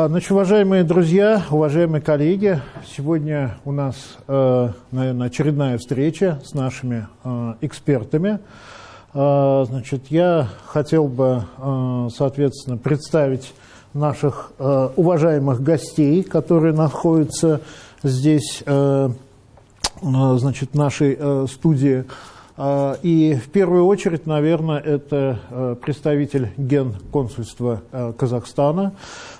А, значит, уважаемые друзья, уважаемые коллеги, сегодня у нас, э, наверное, очередная встреча с нашими э, экспертами. А, значит, я хотел бы, э, соответственно, представить наших уважаемых гостей, которые находятся здесь, значит, в нашей студии. А, и в первую очередь, наверное, это э, представитель генконсульства э, Казахстана.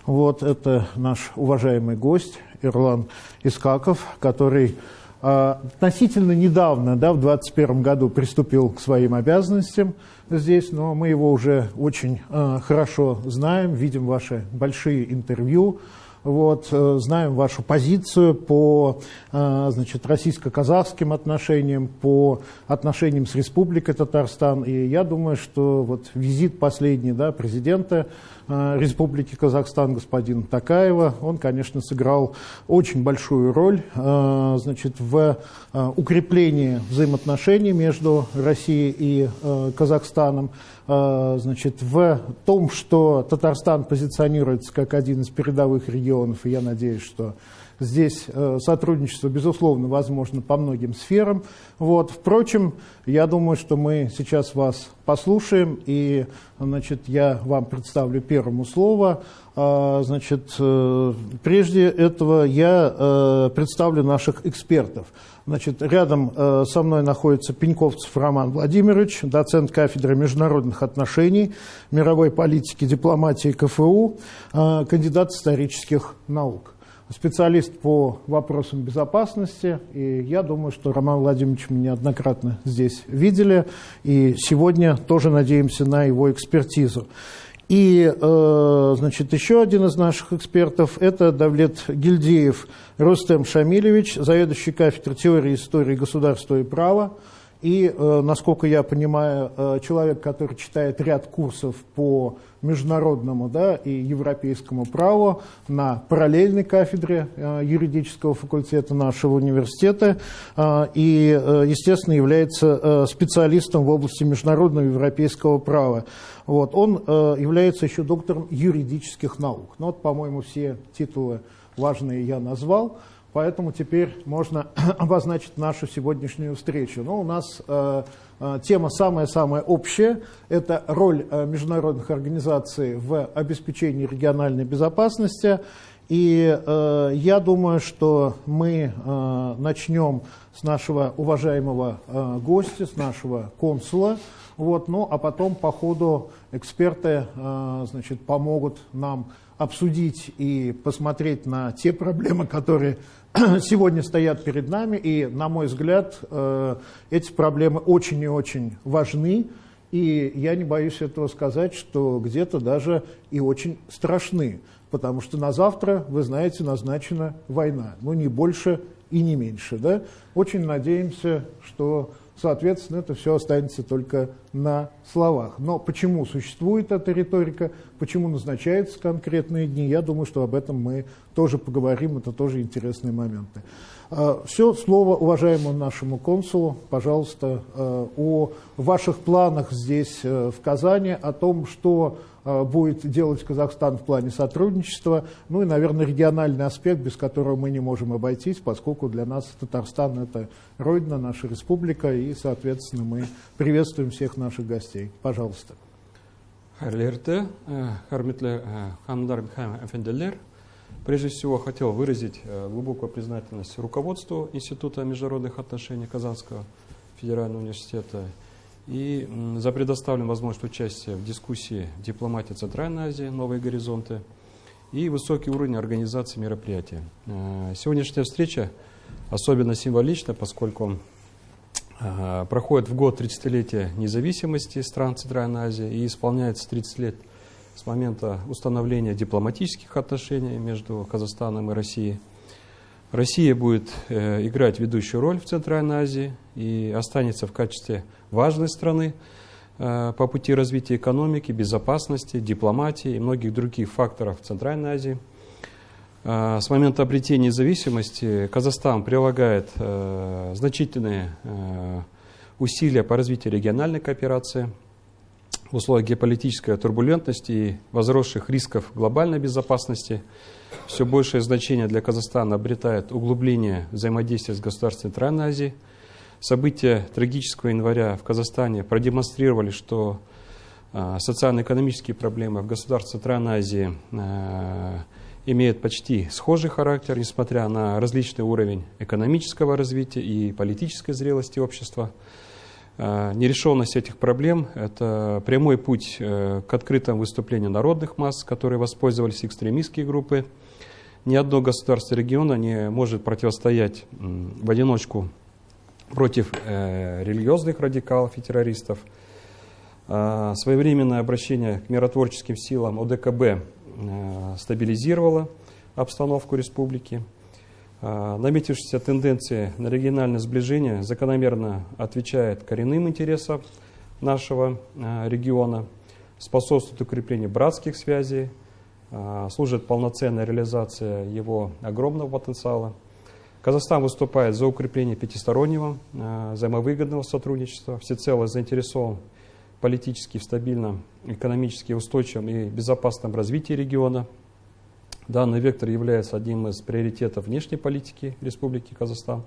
Вот это наш уважаемый гость Ирлан Искаков, который э, относительно недавно, да, в 2021 году приступил к своим обязанностям здесь, но мы его уже очень хорошо знаем, видим ваши большие интервью, вот, э, знаем вашу позицию по э, значит, российско-казахским отношениям, по отношениям с Республикой Татарстан. И я думаю, что вот визит последний да, президента Э, Республики Казахстан господина Такаева. Он, конечно, сыграл очень большую роль значит, в укреплении взаимоотношений между Россией и Казахстаном, значит, в том, что Татарстан позиционируется как один из передовых регионов, и я надеюсь, что Здесь э, сотрудничество, безусловно, возможно по многим сферам. Вот. Впрочем, я думаю, что мы сейчас вас послушаем, и значит, я вам представлю первому слово. А, значит, э, прежде этого я э, представлю наших экспертов. Значит, рядом со мной находится Пеньковцев Роман Владимирович, доцент кафедры международных отношений, мировой политики, дипломатии КФУ, кандидат исторических наук. Специалист по вопросам безопасности, и я думаю, что Роман Владимирович мы неоднократно здесь видели, и сегодня тоже надеемся на его экспертизу. И, э, значит, еще один из наших экспертов – это Давлет Гильдеев Рустем Шамилевич, заведующий кафедрой теории истории государства и права, и, э, насколько я понимаю, э, человек, который читает ряд курсов по международному да, и европейскому праву на параллельной кафедре э, юридического факультета нашего университета и, естественно, является специалистом в области международного европейского права. Вот. Он является еще доктором юридических наук. Ну, вот, по-моему, все титулы важные я назвал. Поэтому теперь можно обозначить нашу сегодняшнюю встречу. Но ну, у нас э, э, тема самая-самая общая. Это роль э, международных организаций в обеспечении региональной безопасности. И э, я думаю, что мы э, начнем с нашего уважаемого э, гостя, с нашего консула. Вот, ну, а потом по ходу эксперты э, значит, помогут нам обсудить и посмотреть на те проблемы, которые сегодня стоят перед нами. И, на мой взгляд, э, эти проблемы очень и очень важны. И я не боюсь этого сказать, что где-то даже и очень страшны. Потому что на завтра, вы знаете, назначена война. Ну, не больше и не меньше. Да? Очень надеемся, что Соответственно, это все останется только на словах. Но почему существует эта риторика, почему назначаются конкретные дни, я думаю, что об этом мы тоже поговорим, это тоже интересные моменты. А, все, слово уважаемому нашему консулу, пожалуйста, а, о ваших планах здесь, э, в Казани, о том, что а, будет делать Казахстан в плане сотрудничества, ну и, наверное, региональный аспект, без которого мы не можем обойтись, поскольку для нас Татарстан – это родина, наша республика, и, соответственно, мы приветствуем всех наших гостей. Пожалуйста. Харлерте, Хармитле Хандар Эфенделер. Прежде всего, хотел выразить э, глубокую признательность руководству Института международных отношений Казанского федерального университета и за предоставленную возможность участия в дискуссии «Дипломатия Центральной Азии. Новые горизонты» и высокий уровень организации мероприятия. Э, сегодняшняя встреча особенно символична, поскольку э, проходит в год 30-летия независимости стран Центральной Азии и исполняется 30 лет с момента установления дипломатических отношений между Казахстаном и Россией. Россия будет э, играть ведущую роль в Центральной Азии и останется в качестве важной страны э, по пути развития экономики, безопасности, дипломатии и многих других факторов в Центральной Азии. Э, с момента обретения независимости Казахстан прилагает значительные усилия по развитию региональной кооперации. В условиях геополитической турбулентности и возросших рисков глобальной безопасности все большее значение для Казахстана обретает углубление взаимодействия с государством Центральной Азии. События трагического января в Казахстане продемонстрировали, что а, социально-экономические проблемы в государстве Центральной Азии а, имеют почти схожий характер, несмотря на различный уровень экономического развития и политической зрелости общества. А, нерешенность этих проблем – это прямой путь э, к открытому выступлению народных масс, которые воспользовались экстремистские группы. Ни одно государство региона не может противостоять в одиночку против э, религиозных радикалов и террористов. Своевременное обращение к миротворческим силам ОДКБ э, стабилизировало обстановку республики. А, наметившиеся тенденции на региональное сближение закономерно отвечает коренным интересам нашего а, региона, способствует укреплению братских связей, а, служит полноценной реализации его огромного потенциала. Казахстан выступает за укрепление пятистороннего взаимовыгодного сотрудничества, всецело заинтересован политически в стабильном, экономически устойчивом и безопасном развитии региона – Данный вектор является одним из приоритетов внешней политики Республики Казахстан.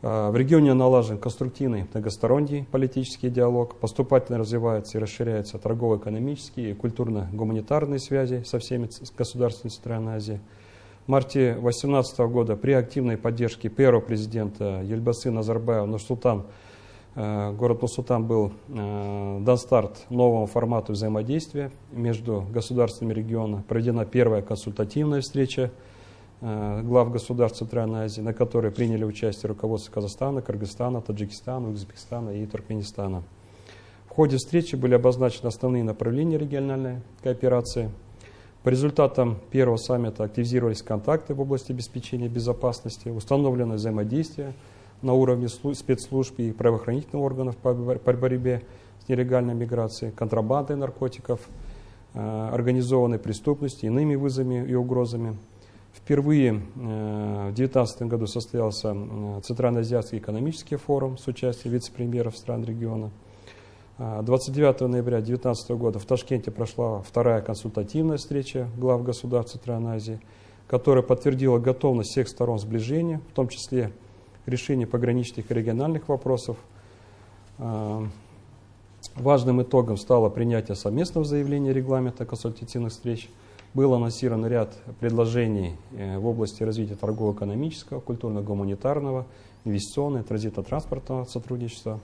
А, в регионе налажен конструктивный многосторонний политический диалог, поступательно развиваются и расширяются торгово-экономические и культурно-гуманитарные связи со всеми государствами Центральной Азии. В марте 2018 года при активной поддержке первого президента Ельбасы Назарбаева Нурсултан Э, город Нур-Султан был э, дан старт новому формату взаимодействия между государствами региона. Проведена первая консультативная встреча э, глав государств Центральной Азии, на которой приняли участие руководство Казахстана, Кыргызстана, Таджикистана, Узбекистана и Туркменистана. В ходе встречи были обозначены основные направления региональной кооперации. По результатам первого саммита активизировались контакты в области обеспечения безопасности, установлено взаимодействие – на уровне спецслужб и правоохранительных органов по борьбе с нелегальной миграцией, контрабандой наркотиков, э, организованной преступностью, иными вызовами и угрозами. Впервые э, в 2019 году состоялся э, Центральноазиатский экономический форум с участием вице-премьеров стран региона. 29 ноября 2019 года в Ташкенте прошла вторая консультативная встреча глав государств Центральной Азии, которая подтвердила готовность всех сторон сближения, в том числе решения пограничных и региональных вопросов. А, важным итогом стало принятие совместного заявления регламента консультативных встреч. Был анонсирован ряд предложений э, в области развития торгово-экономического, культурно-гуманитарного, инвестиционного, транзитно-транспортного сотрудничества.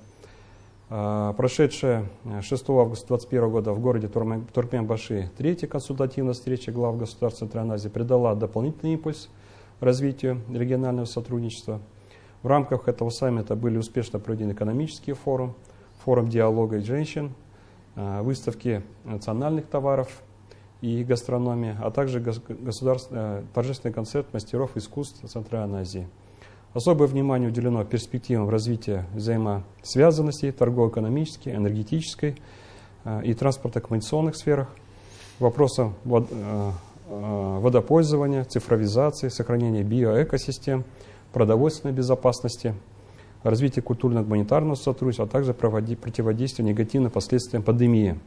А, прошедшая 6 э, августа 2021 года в городе Туркменбаши третья консультативная встреча глав государств Центральной Азии придала дополнительный импульс развитию регионального сотрудничества – в рамках этого саммита были успешно проведены экономические форум, форум диалога и женщин, э, выставки национальных товаров и гастрономии, а также э, торжественный концерт мастеров искусств Центральной Азии. Особое внимание уделено перспективам развития взаимосвязанности торгово-экономической, энергетической э, и транспортно-коммуникационных сферах, вопросам водопользования, цифровизации, сохранения биоэкосистем – продовольственной безопасности, развития культурно-гуманитарного сотрудничества, а также противодействия негативным последствиям пандемии.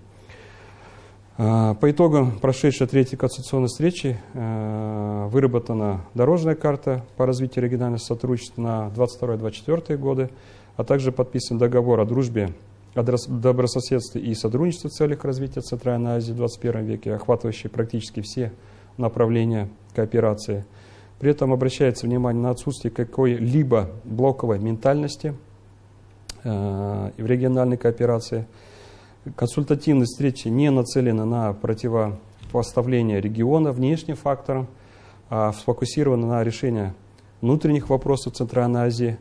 А, по итогам прошедшей третьей конституционной встречи а, выработана дорожная карта по развитию регионального сотрудничества на 22-24 годы, а также подписан договор о дружбе, о добрососедстве и сотрудничестве в целях развития Центральной Азии в 21 веке, охватывающий практически все направления кооперации – при этом обращается внимание на отсутствие какой-либо блоковой ментальности э, в региональной кооперации. Консультативные встречи не нацелены на противопоставление региона внешним факторам, а сфокусированы на решение внутренних вопросов Центральной Азии.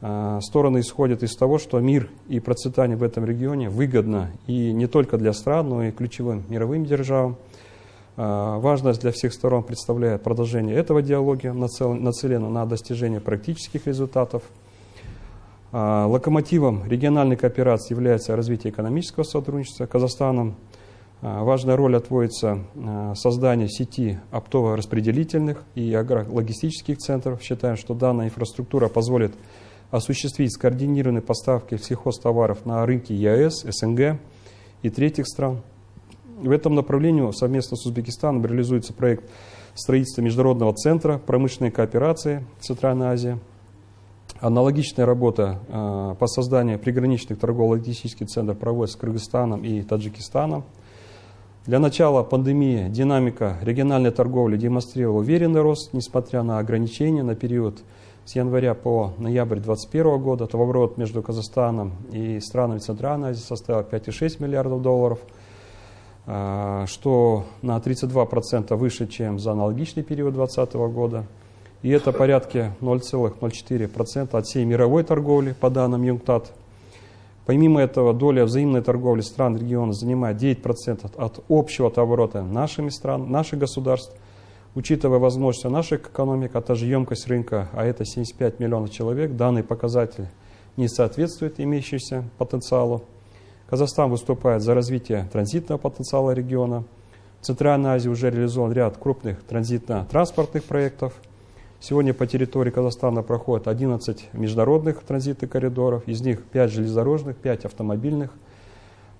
Э, стороны исходят из того, что мир и процветание в этом регионе выгодно и не только для стран, но и ключевым мировым державам. А, важность для всех сторон представляет продолжение этого диалога, нацелено на достижение практических результатов. А, локомотивом региональной кооперации является развитие экономического сотрудничества. Казахстаном а, важная роль отводится созданию сети оптово-распределительных и логистических центров. Считаем, что данная инфраструктура позволит осуществить скоординированные поставки сельхозтоваров на рынки ЕАЭС, СНГ и третьих стран. В этом направлении совместно с Узбекистаном реализуется проект строительства Международного центра промышленной кооперации Центральной Азии. Аналогичная работа э, по созданию приграничных торгово-логистических центров проводится с Кыргызстаном и Таджикистаном. Для начала пандемии динамика региональной торговли демонстрировала уверенный рост, несмотря на ограничения на период с января по ноябрь 2021 года. Товарооборот между Казахстаном и странами Центральной Азии составил 5,6 миллиардов долларов, что на 32% выше, чем за аналогичный период 2020 года. И это порядка 0,04% от всей мировой торговли, по данным ЮНКТАД. Помимо этого, доля взаимной торговли стран региона занимает 9% от общего оборота нашими стран, наших государств. Учитывая возможности наших экономик, а также емкость рынка, а это 75 миллионов человек, данный показатель не соответствует имеющемуся потенциалу. Казахстан выступает за развитие транзитного потенциала региона. В Центральной Азии уже реализован ряд крупных транзитно-транспортных проектов – Сегодня по территории Казахстана проходит 11 международных транзитных коридоров, из них 5 железнодорожных, 5 автомобильных.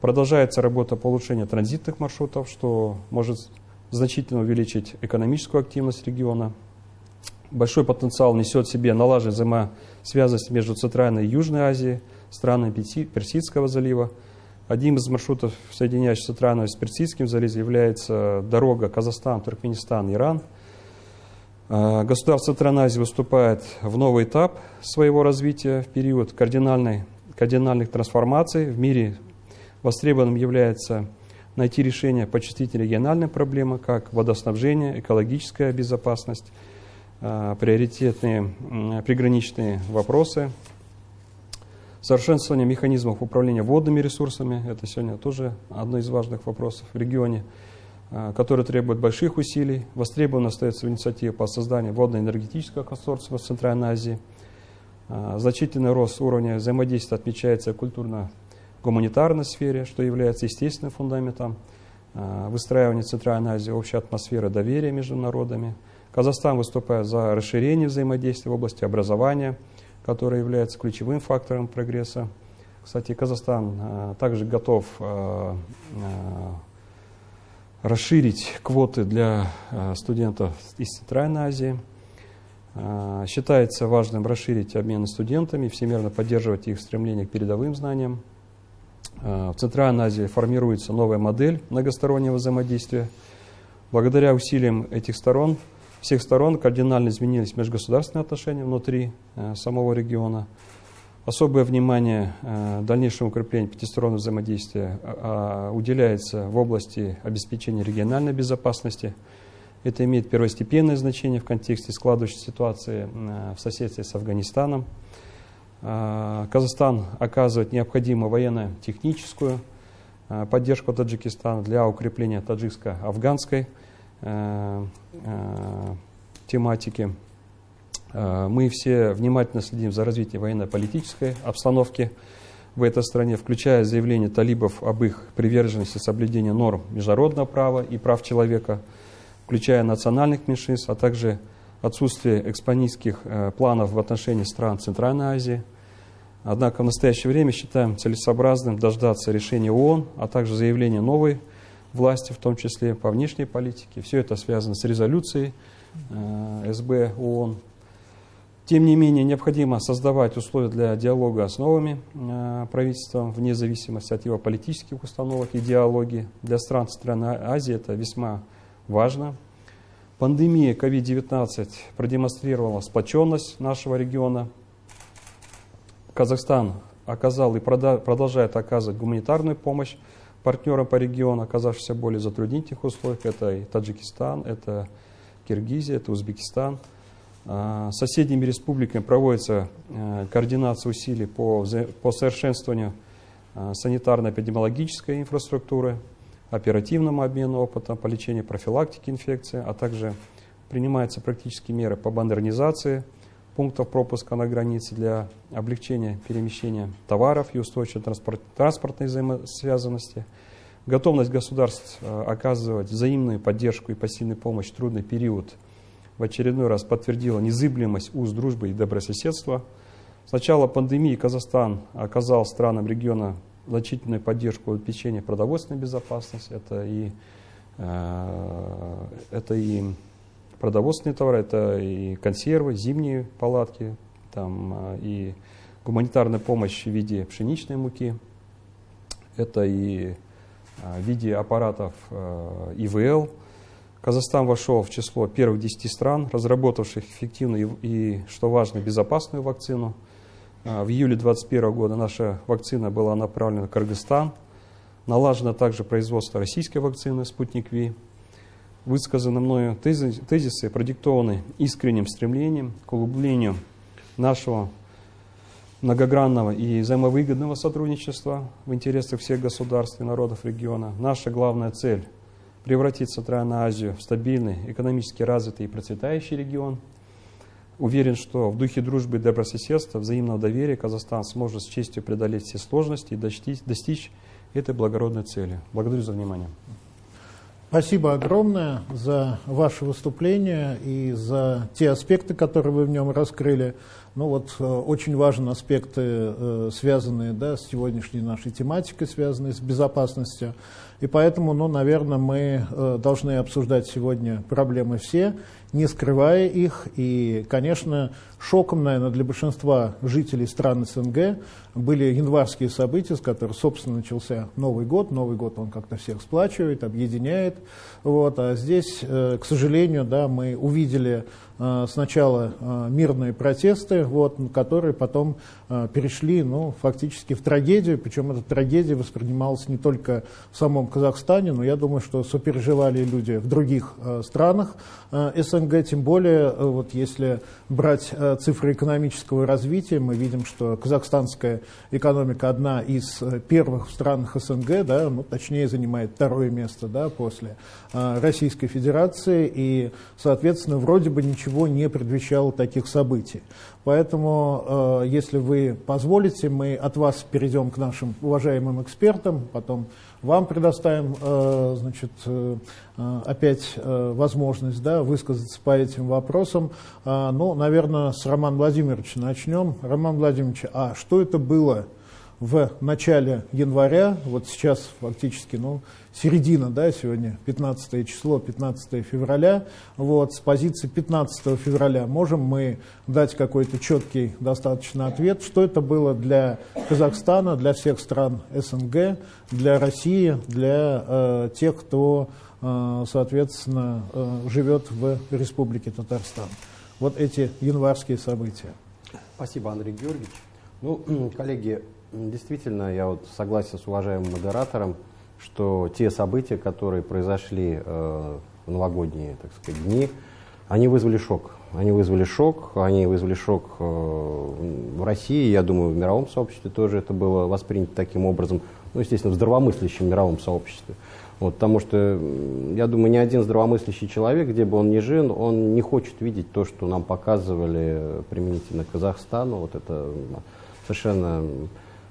Продолжается работа по улучшению транзитных маршрутов, что может значительно увеличить экономическую активность региона. Большой потенциал несет в себе налаживание взаимосвязанность между Центральной и Южной Азией, странами Персидского залива. Одним из маршрутов, соединяющих Центральную с Персидским заливом, является дорога Казахстан, Туркменистан, Иран – а, государство Азии выступает в новый этап своего развития в период кардинальной, кардинальных трансформаций. В мире востребованным является найти решение по чувствительной региональной проблемы, как водоснабжение, экологическая безопасность, а, приоритетные приграничные вопросы, совершенствование механизмов управления водными ресурсами, это сегодня тоже одно из важных вопросов в регионе, Э, который требует больших усилий. Востребована остается инициатива по созданию водно-энергетического консорциума в Центральной Азии. Э, значительный рост уровня взаимодействия отмечается в культурно-гуманитарной сфере, что является естественным фундаментом э, выстраивания Центральной Азии общей атмосферы доверия между народами. Казахстан выступает за расширение взаимодействия в области образования, которое является ключевым фактором прогресса. Кстати, Казахстан также готов расширить квоты для э, студентов из Центральной Азии. Э, считается важным расширить обмены студентами, всемирно поддерживать их стремление к передовым знаниям. Э, в Центральной Азии формируется новая модель многостороннего взаимодействия. Благодаря усилиям этих сторон, всех сторон кардинально изменились межгосударственные отношения внутри самого региона. Особое внимание э, дальнейшему укреплению пятистороннего взаимодействия а, а, уделяется в области обеспечения региональной безопасности. Это имеет первостепенное значение в контексте складывающейся ситуации э, в соседстве с Афганистаном. А, Казахстан оказывает необходимую военно-техническую э, поддержку Таджикистана для укрепления таджикско-афганской тематики. Э, мы все внимательно следим за развитием военно-политической обстановки в этой стране, включая заявление талибов об их приверженности соблюдения норм международного права и прав человека, включая национальных меньшинств, а также отсутствие экспонистских э, планов в отношении стран Центральной Азии. Однако в настоящее время считаем целесообразным дождаться решения ООН, а также заявления новой власти, в том числе по внешней политике. Все это связано с резолюцией э, СБ ООН тем не менее, необходимо создавать условия для диалога с новыми э, правительством, вне зависимости от его политических установок, идеологии. Для стран Центральной Азии это весьма важно. Пандемия COVID-19 продемонстрировала сплоченность нашего региона. Казахстан оказал и продолжает оказывать гуманитарную помощь партнерам по региону, оказавшимся в более затруднительных условиях. Это и Таджикистан, это Киргизия, это Узбекистан – а, соседними республиками проводится э, координация усилий по, по совершенствованию а, санитарно-эпидемиологической инфраструктуры, оперативному обмену опытом по лечению профилактики инфекции, а также принимаются практические меры по модернизации пунктов пропуска на границе для облегчения перемещения товаров и устойчивой транспорт, транспортной взаимосвязанности, готовность государств э, оказывать взаимную поддержку и посильную помощь в трудный период – в очередной раз подтвердила незыблемость уз дружбы и добрососедства. С начала пандемии Казахстан оказал странам региона значительную поддержку обеспечения продовольственной безопасности. Это и, это и продовольственные товары, это и консервы, зимние палатки, там, и гуманитарная помощь в виде пшеничной муки, это и в виде аппаратов ИВЛ, Казахстан вошел в число первых 10 стран, разработавших эффективную и, что важно, безопасную вакцину. А, в июле 2021 года наша вакцина была направлена в Кыргызстан. Налажено также производство российской вакцины «Спутник Ви». Высказаны мною тезисы, продиктованы искренним стремлением к углублению нашего многогранного и взаимовыгодного сотрудничества в интересах всех государств и народов региона. Наша главная цель – превратить Центральную Азию в стабильный, экономически развитый и процветающий регион. Уверен, что в духе дружбы и добрососедства, взаимного доверия Казахстан сможет с честью преодолеть все сложности и достичь, достичь этой благородной цели. Благодарю за внимание. Спасибо огромное за ваше выступление и за те аспекты, которые вы в нем раскрыли. Ну вот э, очень важны аспекты, э, связанные да, с сегодняшней нашей тематикой, связанные с безопасностью. И поэтому, ну, наверное, мы э, должны обсуждать сегодня проблемы все, не скрывая их. И, конечно, шоком, наверное, для большинства жителей стран СНГ были январские события, с которых, собственно, начался Новый год. Новый год, он как-то всех сплачивает, объединяет. Вот. А здесь, к сожалению, да, мы увидели Э, сначала э, мирные протесты, вот, которые потом э, перешли ну, фактически в трагедию, причем эта трагедия воспринималась не только в самом Казахстане, но я думаю, что сопереживали люди в других странах СНГ, тем более, вот, если брать цифры экономического развития, мы видим, что казахстанская экономика одна из первых в странах СНГ, да, ну, точнее занимает второе место да, после Российской Федерации, и, соответственно, вроде бы ничего не предвещало таких событий. Поэтому, э, если вы позволите, мы от вас перейдем к нашим уважаемым экспертам, потом вам предоставим э, значит, э, опять возможность да, высказаться по этим вопросам. Ну, наверное, с Романа Владимировича начнем. Роман Владимирович, а что это было в начале января, вот сейчас фактически, ну, середина, да, сегодня 15 число, 15 февраля, вот, с позиции 15 февраля можем мы дать какой-то четкий достаточно ответ, что это было для Казахстана, для всех стран СНГ, для России, для э, тех, кто, э, соответственно, э, живет в Республике Татарстан. Вот эти январские события. Спасибо, Андрей Георгиевич. Ну, коллеги, действительно, я вот согласен с уважаемым модератором, что те события, которые произошли э, в новогодние, так сказать, дни, они вызвали шок. Они вызвали шок, они вызвали шок э, в России, я думаю, в мировом сообществе тоже это было воспринято таким образом, ну, естественно, в здравомыслящем мировом сообществе. Вот, потому что, я думаю, ни один здравомыслящий человек, где бы он ни жил, он не хочет видеть то, что нам показывали применительно Казахстану. Вот это совершенно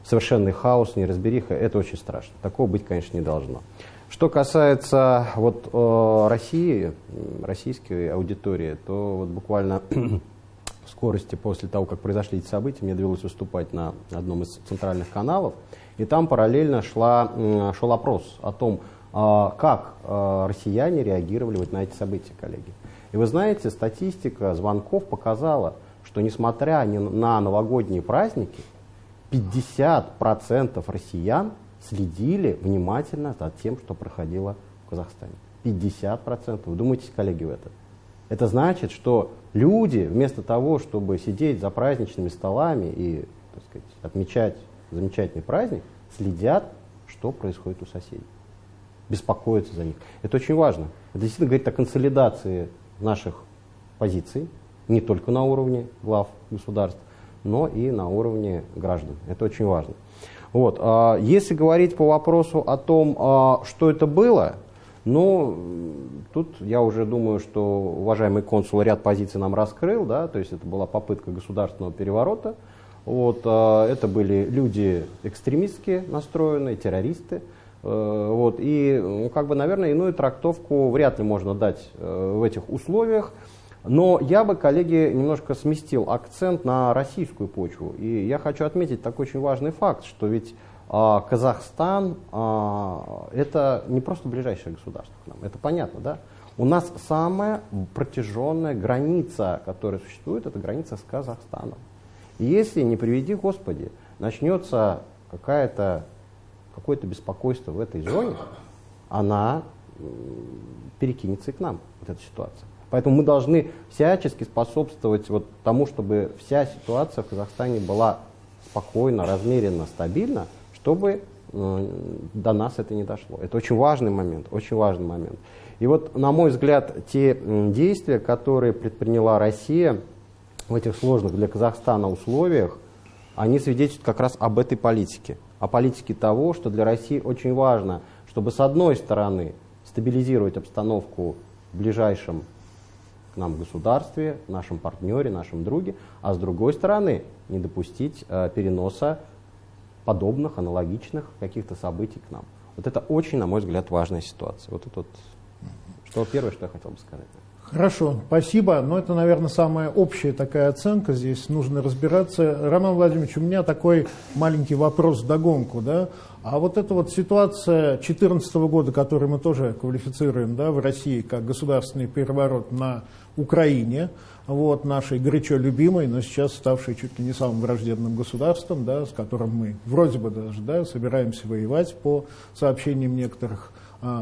совершенный хаос, неразбериха, это очень страшно. Такого быть, конечно, не должно. Что касается вот, э, России, российской аудитории, то вот буквально в скорости после того, как произошли эти события, мне довелось выступать на одном из центральных каналов, и там параллельно шла, шел опрос о том, э, как э, россияне реагировали вот на эти события, коллеги. И вы знаете, статистика звонков показала, что несмотря на новогодние праздники, 50% россиян следили внимательно за тем, что проходило в Казахстане. 50%. Вы думаете, коллеги, в это? Это значит, что люди вместо того, чтобы сидеть за праздничными столами и так сказать, отмечать замечательный праздник, следят, что происходит у соседей. Беспокоятся за них. Это очень важно. Это действительно говорит о консолидации наших позиций, не только на уровне глав государств, но и на уровне граждан. Это очень важно. Вот. А если говорить по вопросу о том, а, что это было, ну, тут я уже думаю, что уважаемый консул ряд позиций нам раскрыл, да, то есть это была попытка государственного переворота. Вот, а, это были люди экстремистски настроенные, террористы. Э, вот, и, ну, как бы, наверное, иную трактовку вряд ли можно дать э, в этих условиях. Но я бы, коллеги, немножко сместил акцент на российскую почву. И я хочу отметить такой очень важный факт, что ведь а, Казахстан а, это не просто ближайшее государство к нам, это понятно, да? У нас самая протяженная граница, которая существует, это граница с Казахстаном. И если, не приведи Господи, начнется какая-то, какое-то беспокойство в этой зоне, она перекинется и к нам, вот эта ситуация. Поэтому мы должны всячески способствовать вот тому, чтобы вся ситуация в Казахстане была спокойна, размеренно, стабильна, чтобы э, до нас это не дошло. Это очень важный момент, очень важный момент. И вот, на мой взгляд, те действия, которые предприняла Россия в этих сложных для Казахстана условиях, они свидетельствуют как раз об этой политике. О политике того, что для России очень важно, чтобы с одной стороны стабилизировать обстановку в ближайшем нам государстве, нашем партнере, нашем друге, а с другой стороны не допустить э, переноса подобных, аналогичных каких-то событий к нам. Вот это очень, на мой взгляд, важная ситуация. Вот это вот, что первое, что я хотел бы сказать. Хорошо, спасибо. Но это, наверное, самая общая такая оценка. Здесь нужно разбираться. Роман Владимирович, у меня такой маленький вопрос в догонку. Да? А вот эта вот ситуация 2014 года, которую мы тоже квалифицируем да, в России как государственный переворот на Украине, вот, нашей горячо любимой, но сейчас ставшей чуть ли не самым враждебным государством, да, с которым мы вроде бы даже да, собираемся воевать по сообщениям некоторых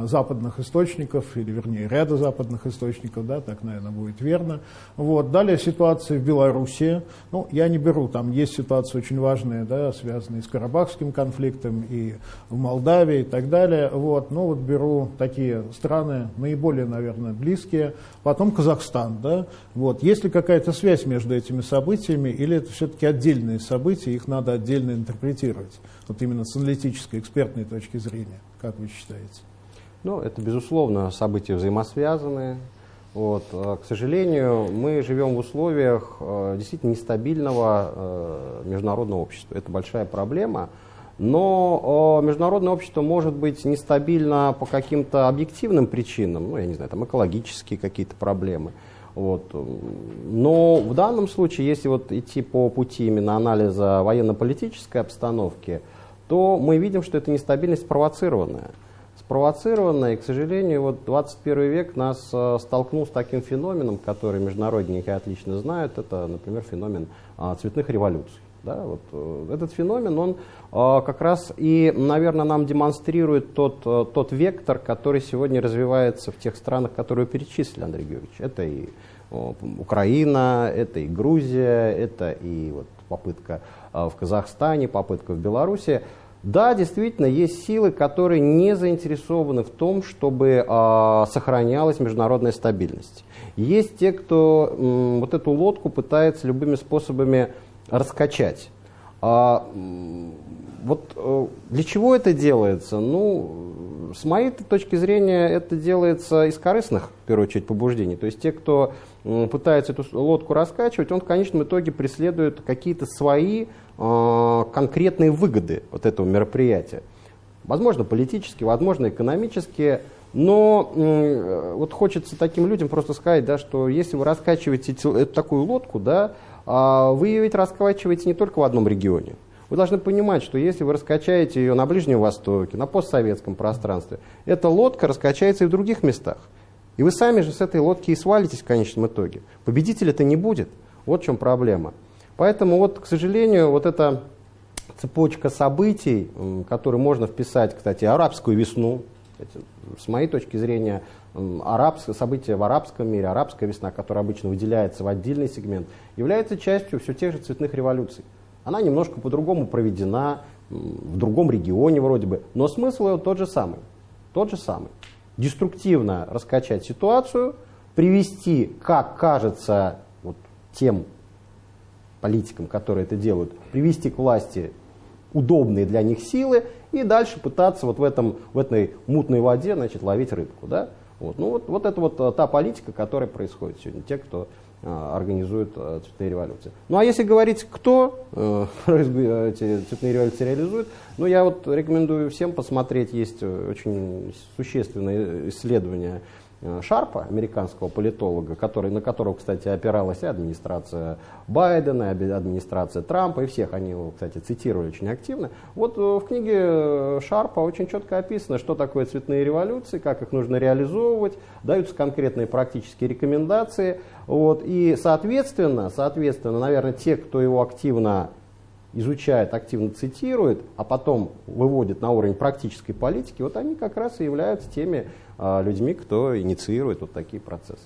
западных источников, или вернее ряда западных источников, да, так, наверное, будет верно. Вот. Далее ситуация в Беларуси. Ну, я не беру, там есть ситуации очень важные, да, связанные с Карабахским конфликтом и в Молдавии и так далее. Вот. Ну, вот беру такие страны, наиболее, наверное, близкие. Потом Казахстан, да. Вот. Есть ли какая-то связь между этими событиями, или это все-таки отдельные события, их надо отдельно интерпретировать? Вот именно с аналитической, экспертной точки зрения, как вы считаете? Ну, это, безусловно, события взаимосвязанные. Вот. А, к сожалению, мы живем в условиях э, действительно нестабильного э, международного общества. Это большая проблема. Но э, международное общество может быть нестабильно по каким-то объективным причинам, ну, я не знаю, там экологические какие-то проблемы. Вот. Но в данном случае, если вот идти по пути именно анализа военно-политической обстановки, то мы видим, что эта нестабильность спровоцированная спровоцировано, и, к сожалению, вот 21 век нас э, столкнул с таким феноменом, который международники отлично знают, это, например, феномен э, цветных революций. Да, вот, э, этот феномен, он э, как раз и, наверное, нам демонстрирует тот, тот вектор, который сегодня развивается в тех странах, которые перечислили Андрей Георгиевич. Это и Украина, это и Грузия, это и вот, попытка в Казахстане, попытка в Беларуси. Да, действительно, есть силы, которые не заинтересованы в том, чтобы э, сохранялась международная стабильность. Есть те, кто м, вот эту лодку пытается любыми способами раскачать. А, вот э, для чего это делается? Ну, с моей точки зрения, это делается из корыстных, в первую очередь, побуждений. То есть те, кто пытается эту лодку раскачивать, он в конечном итоге преследует какие-то свои Э, конкретные выгоды вот этого мероприятия. Возможно, политические, возможно, экономические. Но э, вот хочется таким людям просто сказать, да, что если вы раскачиваете эту такую лодку, да, э, вы ее ведь раскачиваете не только в одном регионе. Вы должны понимать, что если вы раскачаете ее на Ближнем Востоке, на постсоветском пространстве, эта лодка раскачается и в других местах. И вы сами же с этой лодки и свалитесь в конечном итоге. Победителя-то не будет. Вот в чем проблема. Поэтому, вот, к сожалению, вот эта цепочка событий, которую можно вписать, кстати, арабскую весну, с моей точки зрения, арабское, события в арабском мире, арабская весна, которая обычно выделяется в отдельный сегмент, является частью все тех же цветных революций. Она немножко по-другому проведена, в другом регионе вроде бы, но смысл ее тот же самый. Тот же самый. Деструктивно раскачать ситуацию, привести, как кажется, вот, тем политикам, которые это делают, привести к власти удобные для них силы и дальше пытаться вот в, этом, в этой мутной воде значит, ловить рыбку. Да? Вот. Ну, вот, вот это вот э, та политика, которая происходит сегодня, те, кто а, организует а, цветные революции. Ну а если говорить, кто э, эти цветные революции реализует, ну я вот рекомендую всем посмотреть, есть очень существенное исследование Шарпа, американского политолога, который, на которого, кстати, опиралась и администрация Байдена, и администрация Трампа, и всех они его, кстати, цитировали очень активно. Вот э, в книге э, Шарпа очень четко описано, что такое цветные революции, как их нужно реализовывать, даются конкретные практические рекомендации. Вот, и, соответственно, соответственно, наверное, те, кто его активно изучает, активно цитирует, а потом выводит на уровень практической политики, вот они как раз и являются теми а, людьми, кто инициирует вот такие процессы.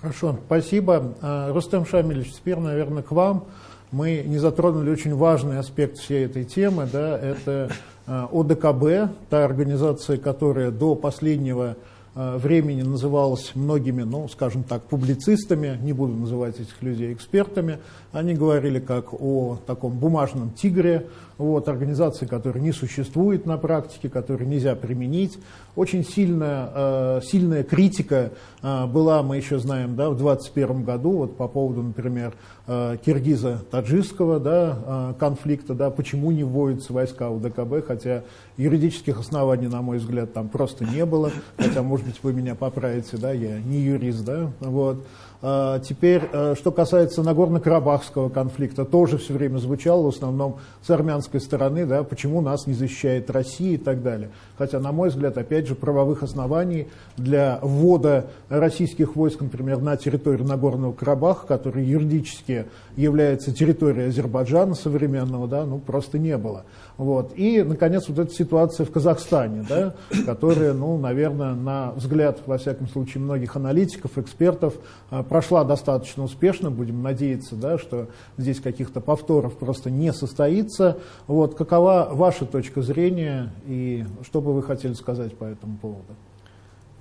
Хорошо, спасибо. А, Рустем Шамилевич, теперь, наверное, к вам. Мы не затронули очень важный аспект всей этой темы, да, это а, ОДКБ, та организация, которая до последнего времени называлась многими, ну, скажем так, публицистами, не буду называть этих людей экспертами, они говорили как о таком бумажном тигре, вот, организации, которая не существует на практике, которую нельзя применить. Очень сильная, э, сильная критика э, была, мы еще знаем, да, в 2021 году вот, по поводу, например, э, киргиза-таджикского да, конфликта, да, почему не вводятся войска в ДКБ, хотя юридических оснований, на мой взгляд, там просто не было, хотя, может быть, вы меня поправите, да, я не юрист, да, вот. А, теперь, э, что касается Нагорно-Карабахского конфликта, тоже все время звучало, в основном с армянской стороны, да, почему нас не защищает Россия и так далее. Хотя, на мой взгляд, опять же, правовых оснований для ввода российских войск, например, на территорию Нагорного Карабаха, который юридически является территорией Азербайджана современного, да, ну, просто не было. Вот. И, наконец, вот эта ситуация в Казахстане, да, которая, ну, наверное, на взгляд, во всяком случае, многих аналитиков, экспертов, а, прошла достаточно успешно. Будем надеяться, да, что здесь каких-то повторов просто не состоится. Вот. Какова ваша точка зрения и что бы вы хотели сказать по этому поводу?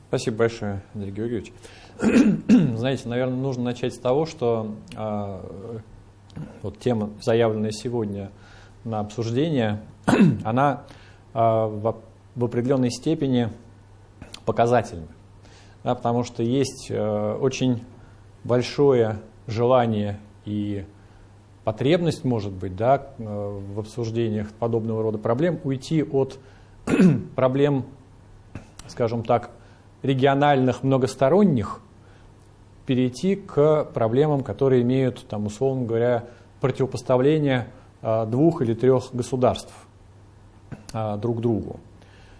Спасибо большое, Андрей Георгиевич. Знаете, наверное, нужно начать с того, что э, вот тема, заявленная сегодня на обсуждение, она э, в, определенной степени показательна. Да, потому что есть э, очень большое желание и потребность, может быть, да, э, в обсуждениях подобного рода проблем уйти от проблем, скажем так, региональных, многосторонних, перейти к проблемам, которые имеют, там, условно говоря, противопоставление а, двух или трех государств а, друг другу.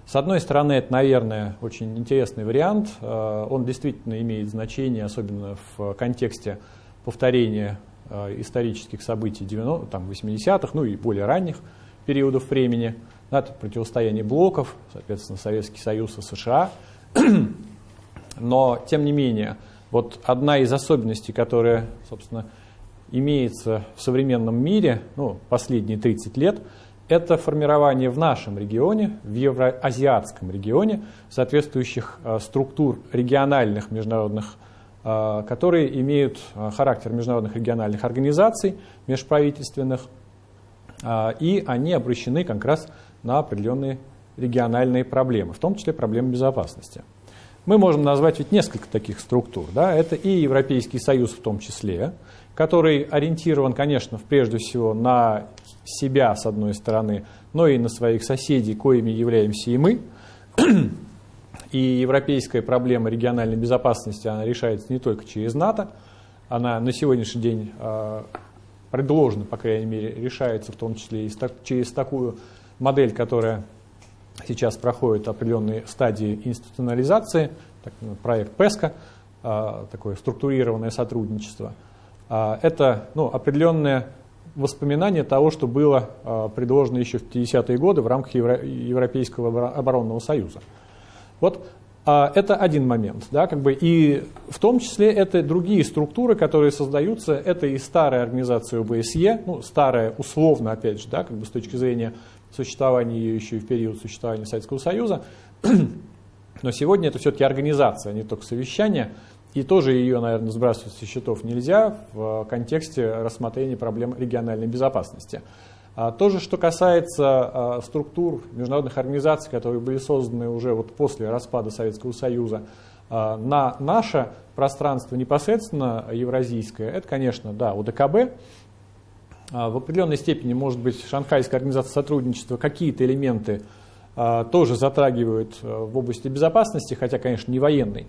С одной стороны, это, наверное, очень интересный вариант. А, он действительно имеет значение, особенно в контексте повторения исторических событий 90, там, 80-х, ну и более ранних периодов времени. Это противостояние блоков, соответственно, Советский Союз и США. Но, тем не менее, вот одна из особенностей, которая, собственно, имеется в современном мире, ну, последние 30 лет, это формирование в нашем регионе, в евроазиатском регионе, соответствующих э, структур региональных международных, э, которые имеют э, характер международных региональных организаций, межправительственных, и они обращены как раз на определенные региональные проблемы, в том числе проблемы безопасности. Мы можем назвать ведь несколько таких структур. Да? Это и Европейский Союз в том числе, который ориентирован, конечно, прежде всего на себя, с одной стороны, но и на своих соседей, коими являемся и мы. И европейская проблема региональной безопасности, она решается не только через НАТО, она на сегодняшний день э, предложена, по крайней мере, решается в том числе и через такую модель, которая сейчас проходит определенные стадии институционализации, ну, проект ПЕСКО, а, такое структурированное сотрудничество. А, это ну, определенное воспоминание того, что было а, предложено еще в 50-е годы в рамках Европейского оборонного союза. Вот это один момент. Да, как бы, и в том числе это другие структуры, которые создаются. Это и старая организация ОБСЕ, ну, старая условно, опять же, да, как бы с точки зрения существования ее еще и в период существования Советского Союза. Но сегодня это все-таки организация, а не только совещание. И тоже ее, наверное, сбрасывать со счетов нельзя в контексте рассмотрения проблем региональной безопасности. А то же, что касается а, структур международных организаций, которые были созданы уже вот после распада Советского Союза, а, на наше пространство непосредственно евразийское, это, конечно, да, УДКБ, в определенной степени, может быть, Шанхайская организация сотрудничества какие-то элементы тоже затрагивают в области безопасности, хотя, конечно, не военной.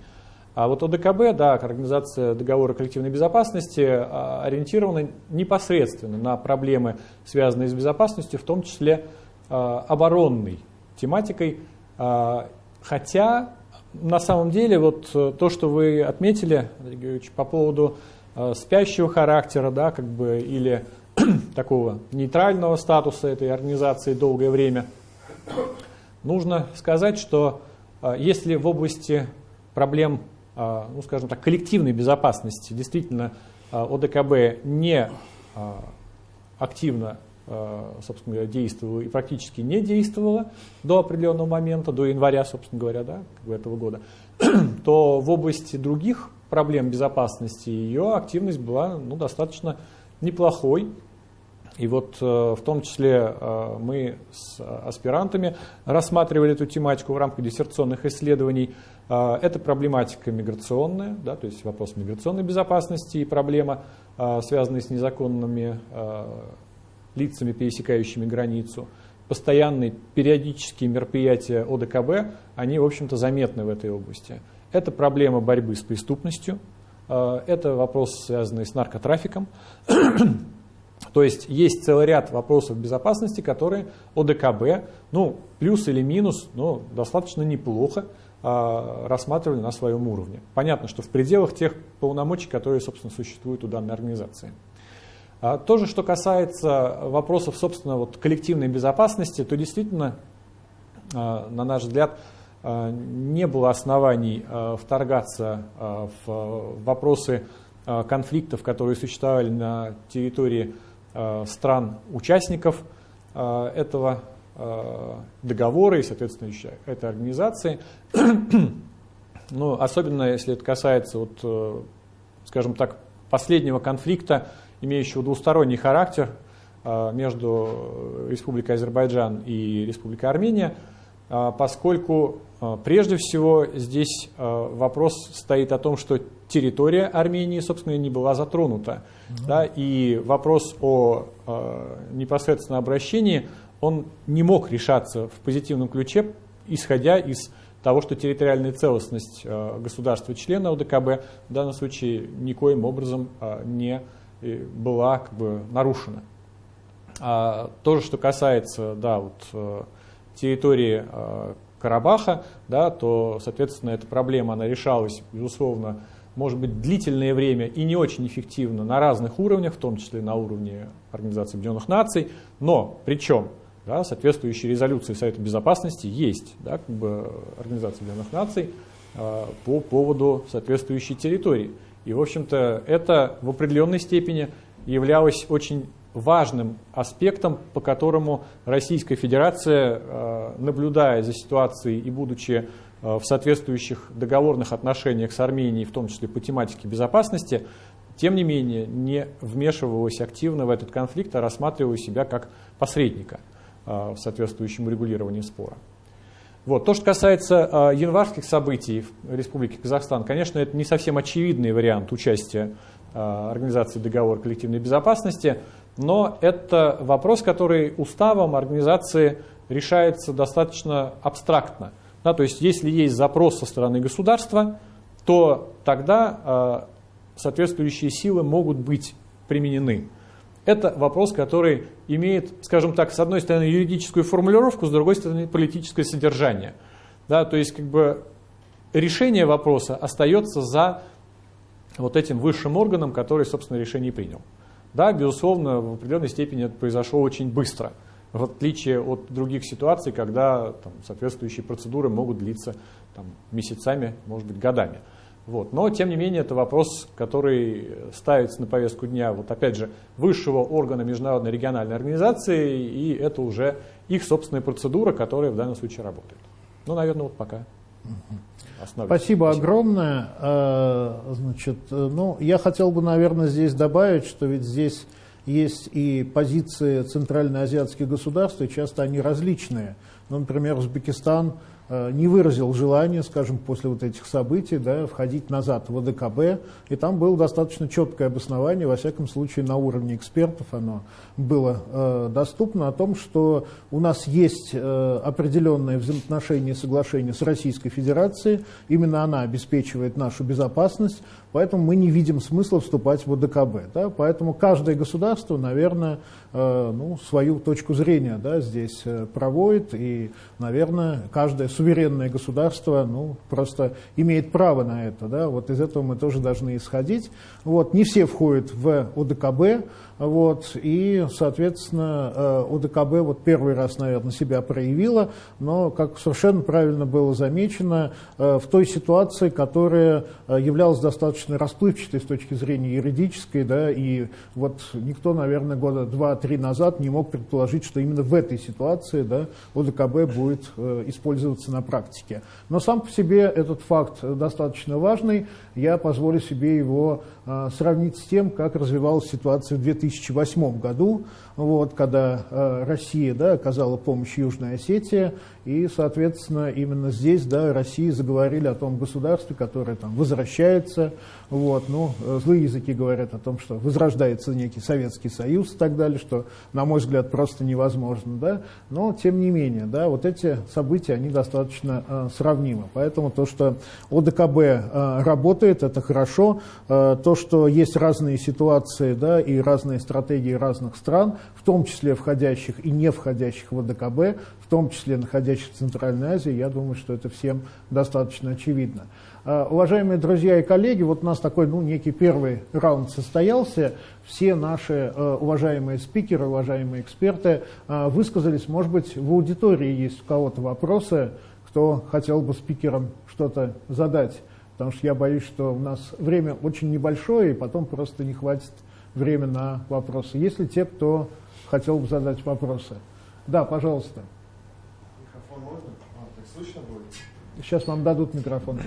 А вот ОДКБ, да, Организация договора коллективной безопасности, а, ориентирована непосредственно на проблемы, связанные с безопасностью, в том числе а, оборонной тематикой. А, хотя, на самом деле, вот э, то, что вы отметили, Георгиевич, по поводу спящего характера, да, как бы, или такого нейтрального статуса этой организации долгое время, нужно сказать, что если в области проблем ну, скажем так, коллективной безопасности действительно а, ОДКБ не а, активно собственно говоря, действовала и практически не действовала до определенного момента, до января, собственно говоря, да, этого года, то в области других проблем безопасности ее активность была ну, достаточно неплохой. И вот э, в том числе э, мы с аспирантами рассматривали эту тематику в рамках диссертационных исследований. Э, это проблематика миграционная, да, то есть вопрос миграционной безопасности и проблема, связанная с незаконными лицами, пересекающими границу. Постоянные периодические мероприятия ОДКБ, они, в общем-то, заметны в этой области. Это проблема борьбы с преступностью, это вопрос, связанный с наркотрафиком, то есть есть целый ряд вопросов безопасности, которые ОДКБ, ну, плюс или минус, но достаточно неплохо рассматривали на своем уровне. Понятно, что в пределах тех полномочий, которые, собственно, существуют у данной организации. А то же, что касается вопросов, собственно, вот, коллективной безопасности, то действительно, э, на наш взгляд, не было оснований вторгаться в вопросы конфликтов, которые существовали на территории стран-участников этого э, договора и, соответственно, этой организации. ну, особенно если это касается, вот, скажем так, последнего конфликта, имеющего двусторонний характер между Республикой Азербайджан и Республикой Армения, поскольку прежде всего здесь вопрос стоит о том, что территория Армении, собственно, не была затронута. Mm-hmm. Да, и вопрос о э, непосредственном обращении, он не мог решаться в позитивном ключе, исходя из того, что территориальная целостность э, государства-члена ОДКБ в данном случае никоим образом э, не э, была как бы, нарушена. А то же, что касается да, вот, территории Карабаха, да, то, соответственно, эта проблема она решалась, безусловно, может быть длительное время и не очень эффективно на разных уровнях, в том числе на уровне Организации Объединенных Наций, но причем да, соответствующие резолюции Совета Безопасности есть, да, как бы Организации Объединенных Наций э, по поводу соответствующей территории. И, в общем-то, это в определенной степени являлось очень важным аспектом, по которому Российская Федерация, э, наблюдая за ситуацией и будучи Э, в соответствующих договорных отношениях с Арменией, в том числе по тематике безопасности, тем не менее не вмешивалась активно в этот конфликт, а рассматривала себя как посредника в соответствующем регулировании спора. Вот. То, что касается э, январских событий в Республике Казахстан, конечно, это не совсем очевидный вариант участия Организации договора коллективной безопасности, но это вопрос, который уставом организации решается достаточно абстрактно – да, то есть если есть запрос со стороны государства, то тогда э, соответствующие силы могут быть применены. Это вопрос, который имеет, скажем так, с одной стороны юридическую формулировку, с другой стороны политическое содержание. Да, то есть как бы решение вопроса остается за вот этим высшим органом, который, собственно, решение принял. Да, безусловно, в определенной степени это произошло очень быстро в отличие от других ситуаций, когда там, соответствующие процедуры могут длиться там, месяцами, может быть, годами. Вот. Но, тем не менее, это вопрос, который ставится на повестку дня, вот опять же, высшего органа международной региональной организации, и это уже их собственная процедура, которая в данном случае работает. Ну, наверное, вот пока. Спасибо, Спасибо огромное. А, значит, ну, я хотел бы, наверное, здесь добавить, что ведь здесь есть и позиции центральноазиатских государств, и часто они различные. Ну, например, Узбекистан не выразил желания, скажем, после вот этих событий, да, входить назад в ОДКБ, и там было достаточно четкое обоснование, во всяком случае на уровне экспертов оно было э, доступно, о том, что у нас есть э, определенные взаимоотношения и соглашения с Российской Федерацией, именно она обеспечивает нашу безопасность, Поэтому мы не видим смысла вступать в ОДКБ. Да? Поэтому каждое государство, наверное, э, ну, свою точку зрения да, здесь э, проводит. И, наверное, каждое суверенное государство ну, просто имеет право на это. Да? Вот из этого мы тоже должны исходить. Вот, не все входят в ОДКБ. Вот, и, соответственно, э, ОДКБ вот первый раз, наверное, себя проявила, но, как совершенно правильно было замечено, э, в той ситуации, которая э, являлась достаточно расплывчатой с точки зрения юридической, да, и вот никто, наверное, года два-три назад не мог предположить, что именно в этой ситуации да, ОДКБ будет использоваться на практике. Но сам по себе этот факт достаточно важный, я позволю себе его сравнить с тем, как развивалась ситуация в 2000 2008 году, вот, когда э, Россия да, оказала помощь Южной Осетии, и, соответственно, именно здесь да, России заговорили о том государстве, которое там возвращается. Вот, ну, э, злые языки говорят о том, что возрождается некий Советский Союз и так далее, что, на мой взгляд, просто невозможно. Да? Но, тем не менее, да, вот эти события, они достаточно э, сравнимы. Поэтому то, что ОДКБ э, работает, это хорошо. Э, то, что есть разные ситуации да, и разные стратегии разных стран, в том числе входящих и не входящих в ОДКБ, том числе находящихся в Центральной Азии, я думаю, что это всем достаточно очевидно. А, уважаемые друзья и коллеги, вот у нас такой ну, некий первый раунд состоялся. Все наши э, уважаемые спикеры, уважаемые эксперты э, высказались. Может быть, в аудитории есть у кого-то вопросы, кто хотел бы спикерам что-то задать. Потому что я боюсь, что у нас время очень небольшое, и потом просто не хватит времени на вопросы. Есть ли те, кто хотел бы задать вопросы? Да, пожалуйста. Микрофон можно? А, так слышно будет? Сейчас вам дадут микрофон.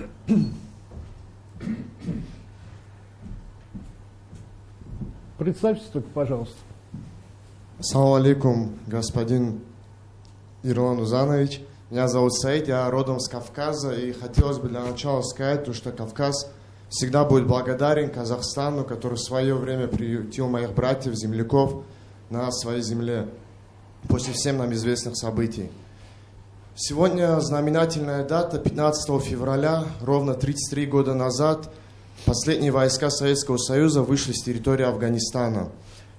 Представьтесь только, пожалуйста. Ассаламу алейкум, господин Ирлан Узанович. Меня зовут Саид, я родом с Кавказа, и хотелось бы для начала сказать, то, что Кавказ всегда будет благодарен Казахстану, который в свое время приютил моих братьев, земляков на своей земле после всем нам известных событий. Сегодня знаменательная дата, 15 февраля, ровно 33 года назад, последние войска Советского Союза вышли с территории Афганистана.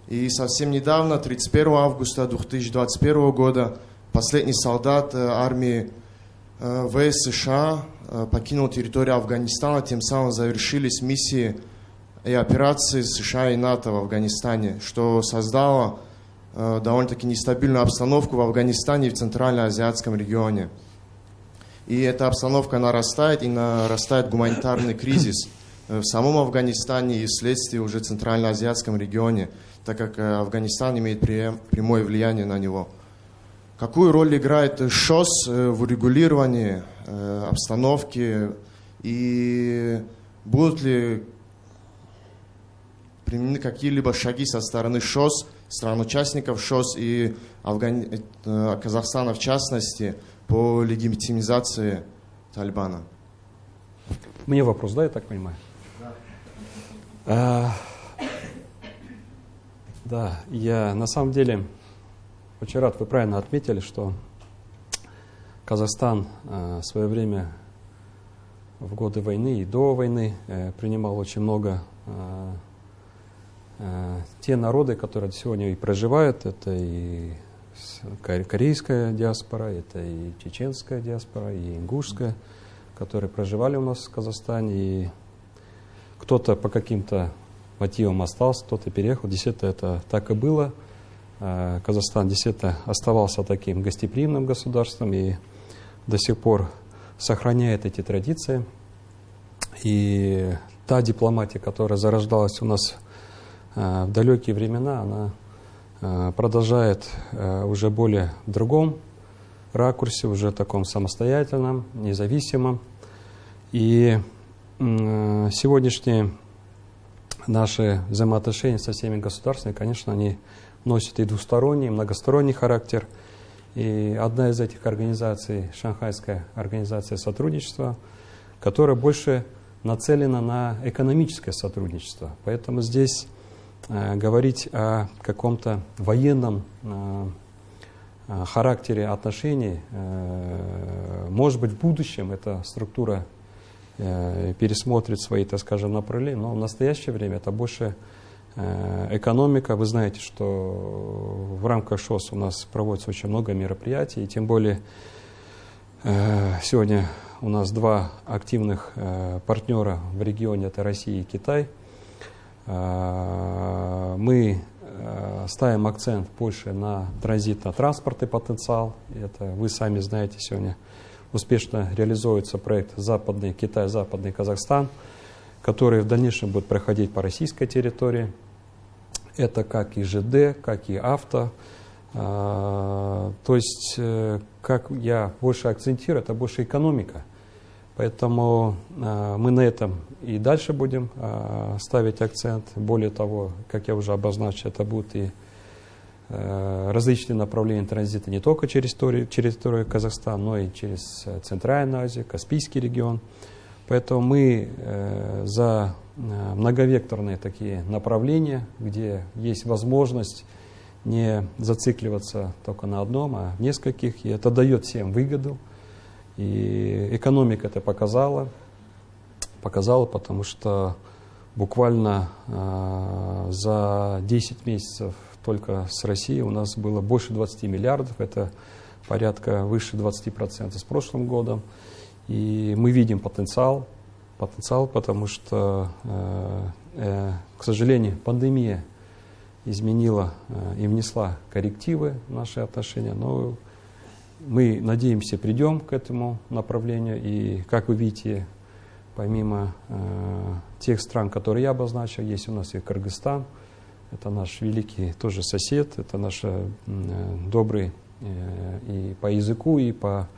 И совсем недавно, 31 августа 2021 года, последний солдат э, армии э, ВС США э, покинул территорию Афганистана, тем самым завершились миссии и операции США и НАТО в Афганистане, что создало довольно-таки нестабильную обстановку в Афганистане и в Центральноазиатском регионе. И эта обстановка нарастает, и нарастает гуманитарный кризис в самом Афганистане и вследствие уже Центральноазиатском регионе, так как Афганистан имеет прямое влияние на него. Какую роль играет ШОС э, в урегулировании э, обстановки и будут ли применены какие-либо шаги со стороны ШОС, стран-участников ШОС и Афгани... Э, Казахстана в частности по легитимизации Талибана? Мне вопрос, да, я так понимаю? Да. А, да, я на самом деле очень рад, вы правильно отметили, что Казахстан э, в свое время в годы войны и до войны э, принимал очень много те народы, которые сегодня и проживают, это и корейская диаспора, это и чеченская диаспора, и ингушская, которые проживали у нас в Казахстане, и кто-то по каким-то мотивам остался, кто-то переехал. Действительно, это так и было – Э, Казахстан действительно оставался таким гостеприимным государством и до сих пор сохраняет эти традиции. И та дипломатия, которая зарождалась у нас э, в далекие времена, она э, продолжает уже более другом ракурсе, уже таком самостоятельном, независимом. И сегодняшние наши взаимоотношения со всеми государствами, конечно, они носит и двусторонний, и многосторонний характер. И одна из этих организаций, Шанхайская организация сотрудничества, которая больше нацелена на экономическое сотрудничество. Поэтому здесь говорить о каком-то военном э, э характере отношений, э, может быть, в будущем эта структура э, пересмотрит свои, так скажем, направления, но в настоящее время это больше э, экономика. Вы знаете, что в рамках ШОС у нас проводится очень много мероприятий, и тем более сегодня у нас два активных э, партнера в регионе, это Россия и Китай. Э, мы э, ставим акцент больше на транзитно-транспортный потенциал. Это вы сами знаете, сегодня успешно реализуется проект «Западный Китай, Западный Казахстан», который в дальнейшем будет проходить по российской территории. Это как и ЖД, как и авто, а, то есть, э, как я больше акцентирую, это больше экономика. Поэтому а, мы на этом и дальше будем а, ставить акцент. Более того, как я уже обозначил, это будут и э, различные направления транзита не только через территорию, Казахстана, но и через э, Центральную Азию, Каспийский регион. Поэтому мы за многовекторные такие направления, где есть возможность не зацикливаться только на одном, а нескольких. И это дает всем выгоду. И экономика это показала. Показала, потому что буквально э, за 10 месяцев только с Россией у нас было больше 20 миллиардов. Это порядка выше 20% с прошлым годом. И мы видим потенциал, потенциал, потому что, э, э, к сожалению, пандемия изменила э, и внесла коррективы в наши отношения, но мы, надеемся, придем к этому направлению. И, как вы видите, помимо э, тех стран, которые я обозначил, есть у нас и Кыргызстан, это наш великий тоже сосед, это наш э, добрый э, и по языку, и по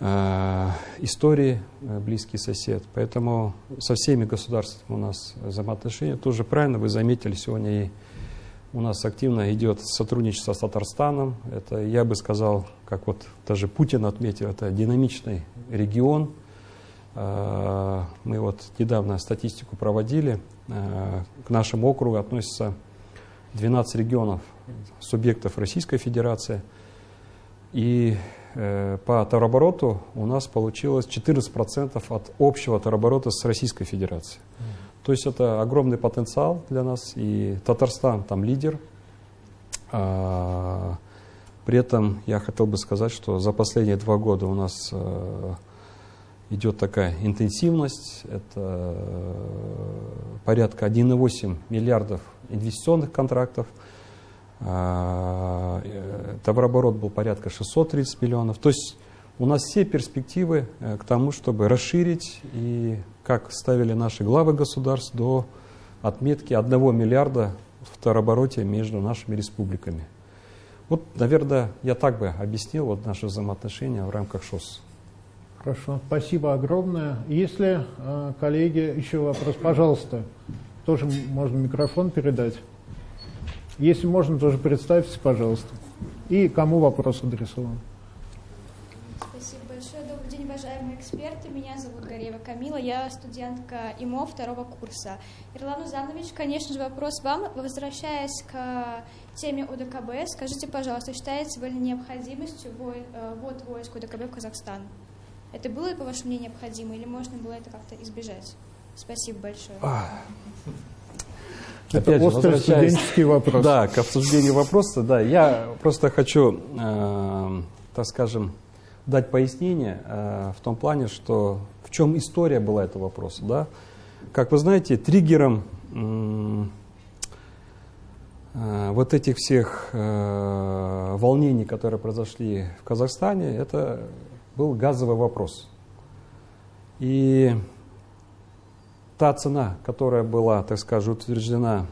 э, истории э, близкий сосед. Поэтому со всеми государствами у нас взаимоотношения. Тоже правильно вы заметили, сегодня и у нас активно идет сотрудничество с Татарстаном. Это, я бы сказал, как вот даже Путин отметил, это динамичный регион. А, мы вот недавно статистику проводили. А, к нашему округу относятся 12 регионов, субъектов Российской Федерации. И э, по товарообороту у нас получилось 14% от общего товарооборота с Российской Федерацией. То есть это огромный потенциал для нас, и Татарстан там лидер. А, при этом я хотел бы сказать, что за последние два года у нас а, идет такая интенсивность, это а, порядка 1,8 миллиардов инвестиционных контрактов, а, э, товарооборот был порядка 630 миллионов. То есть у нас все перспективы э, к тому, чтобы расширить и, как ставили наши главы государств, до отметки 1 миллиарда в товарообороте между нашими республиками. Вот, наверное, я так бы объяснил вот наши взаимоотношения в рамках ШОС. Хорошо, спасибо огромное. Если, э, коллеги, еще вопрос, пожалуйста, тоже можно микрофон передать. Если можно, тоже представьтесь, пожалуйста. И кому вопрос адресован? эксперты. Меня зовут Горева Камила, я студентка ИМО второго курса. Ирлан Узанович, конечно же, вопрос вам. Возвращаясь к теме УДКБ, скажите, пожалуйста, считаете ли необходимостью э, ввод войск УДКБ в Казахстан? Это было, по вашему мнению, необходимо или можно было это как-то избежать? Спасибо большое. Это Опять острый студенческий вопрос. Да, к обсуждению вопроса, да. Я просто хочу, э, так скажем, дать пояснение э, в том плане, что в чем история была этого вопроса. Да? Как вы знаете, триггером э, вот этих всех э, волнений, которые произошли в Казахстане, это был газовый вопрос. И та цена, которая была, так скажем, утверждена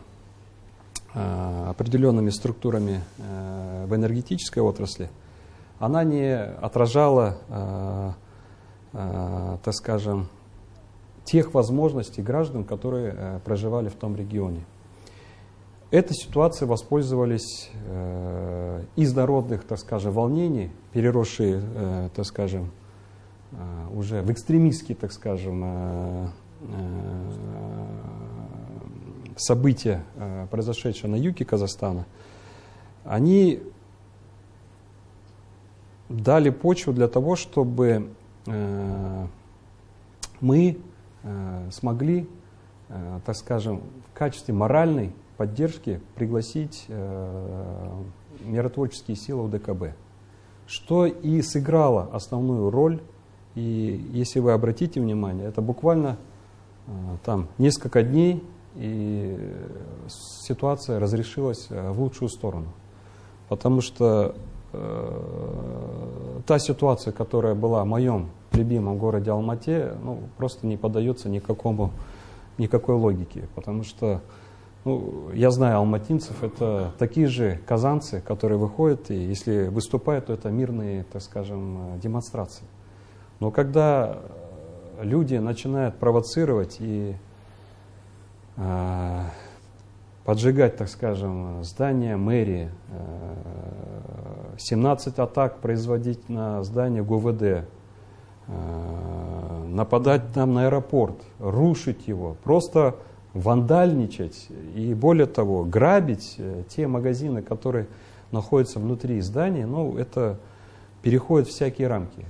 э, определенными структурами э, в энергетической отрасли, она не отражала, э, так скажем, тех возможностей граждан, которые э, проживали в том регионе. Этой ситуацией воспользовались из народных, так скажем, волнений, переросшие, э, так скажем, э, уже в экстремистские, так скажем, э, события, произошедшие на юге Казахстана, они дали почву для того, чтобы мы смогли, так скажем, в качестве моральной поддержки пригласить э, миротворческие силы УДКБ, что и сыграло основную роль. И если вы обратите внимание, это буквально э, там несколько дней, и ситуация разрешилась э, в лучшую сторону. Потому что э, та ситуация, которая была в моем любимом городе Алмате, ну, просто не поддается никакому, никакой логике. Потому что ну, я знаю алматинцев, это такие же казанцы, которые выходят, и если выступают, то это мирные, так скажем, демонстрации. Но когда люди начинают провоцировать и э, поджигать, так скажем, здания мэрии, э, 17 атак производить на здание ГУВД, э, нападать там на аэропорт, рушить его, просто вандальничать и, более того, грабить э, те магазины, которые находятся внутри здания, ну, это переходит всякие рамки.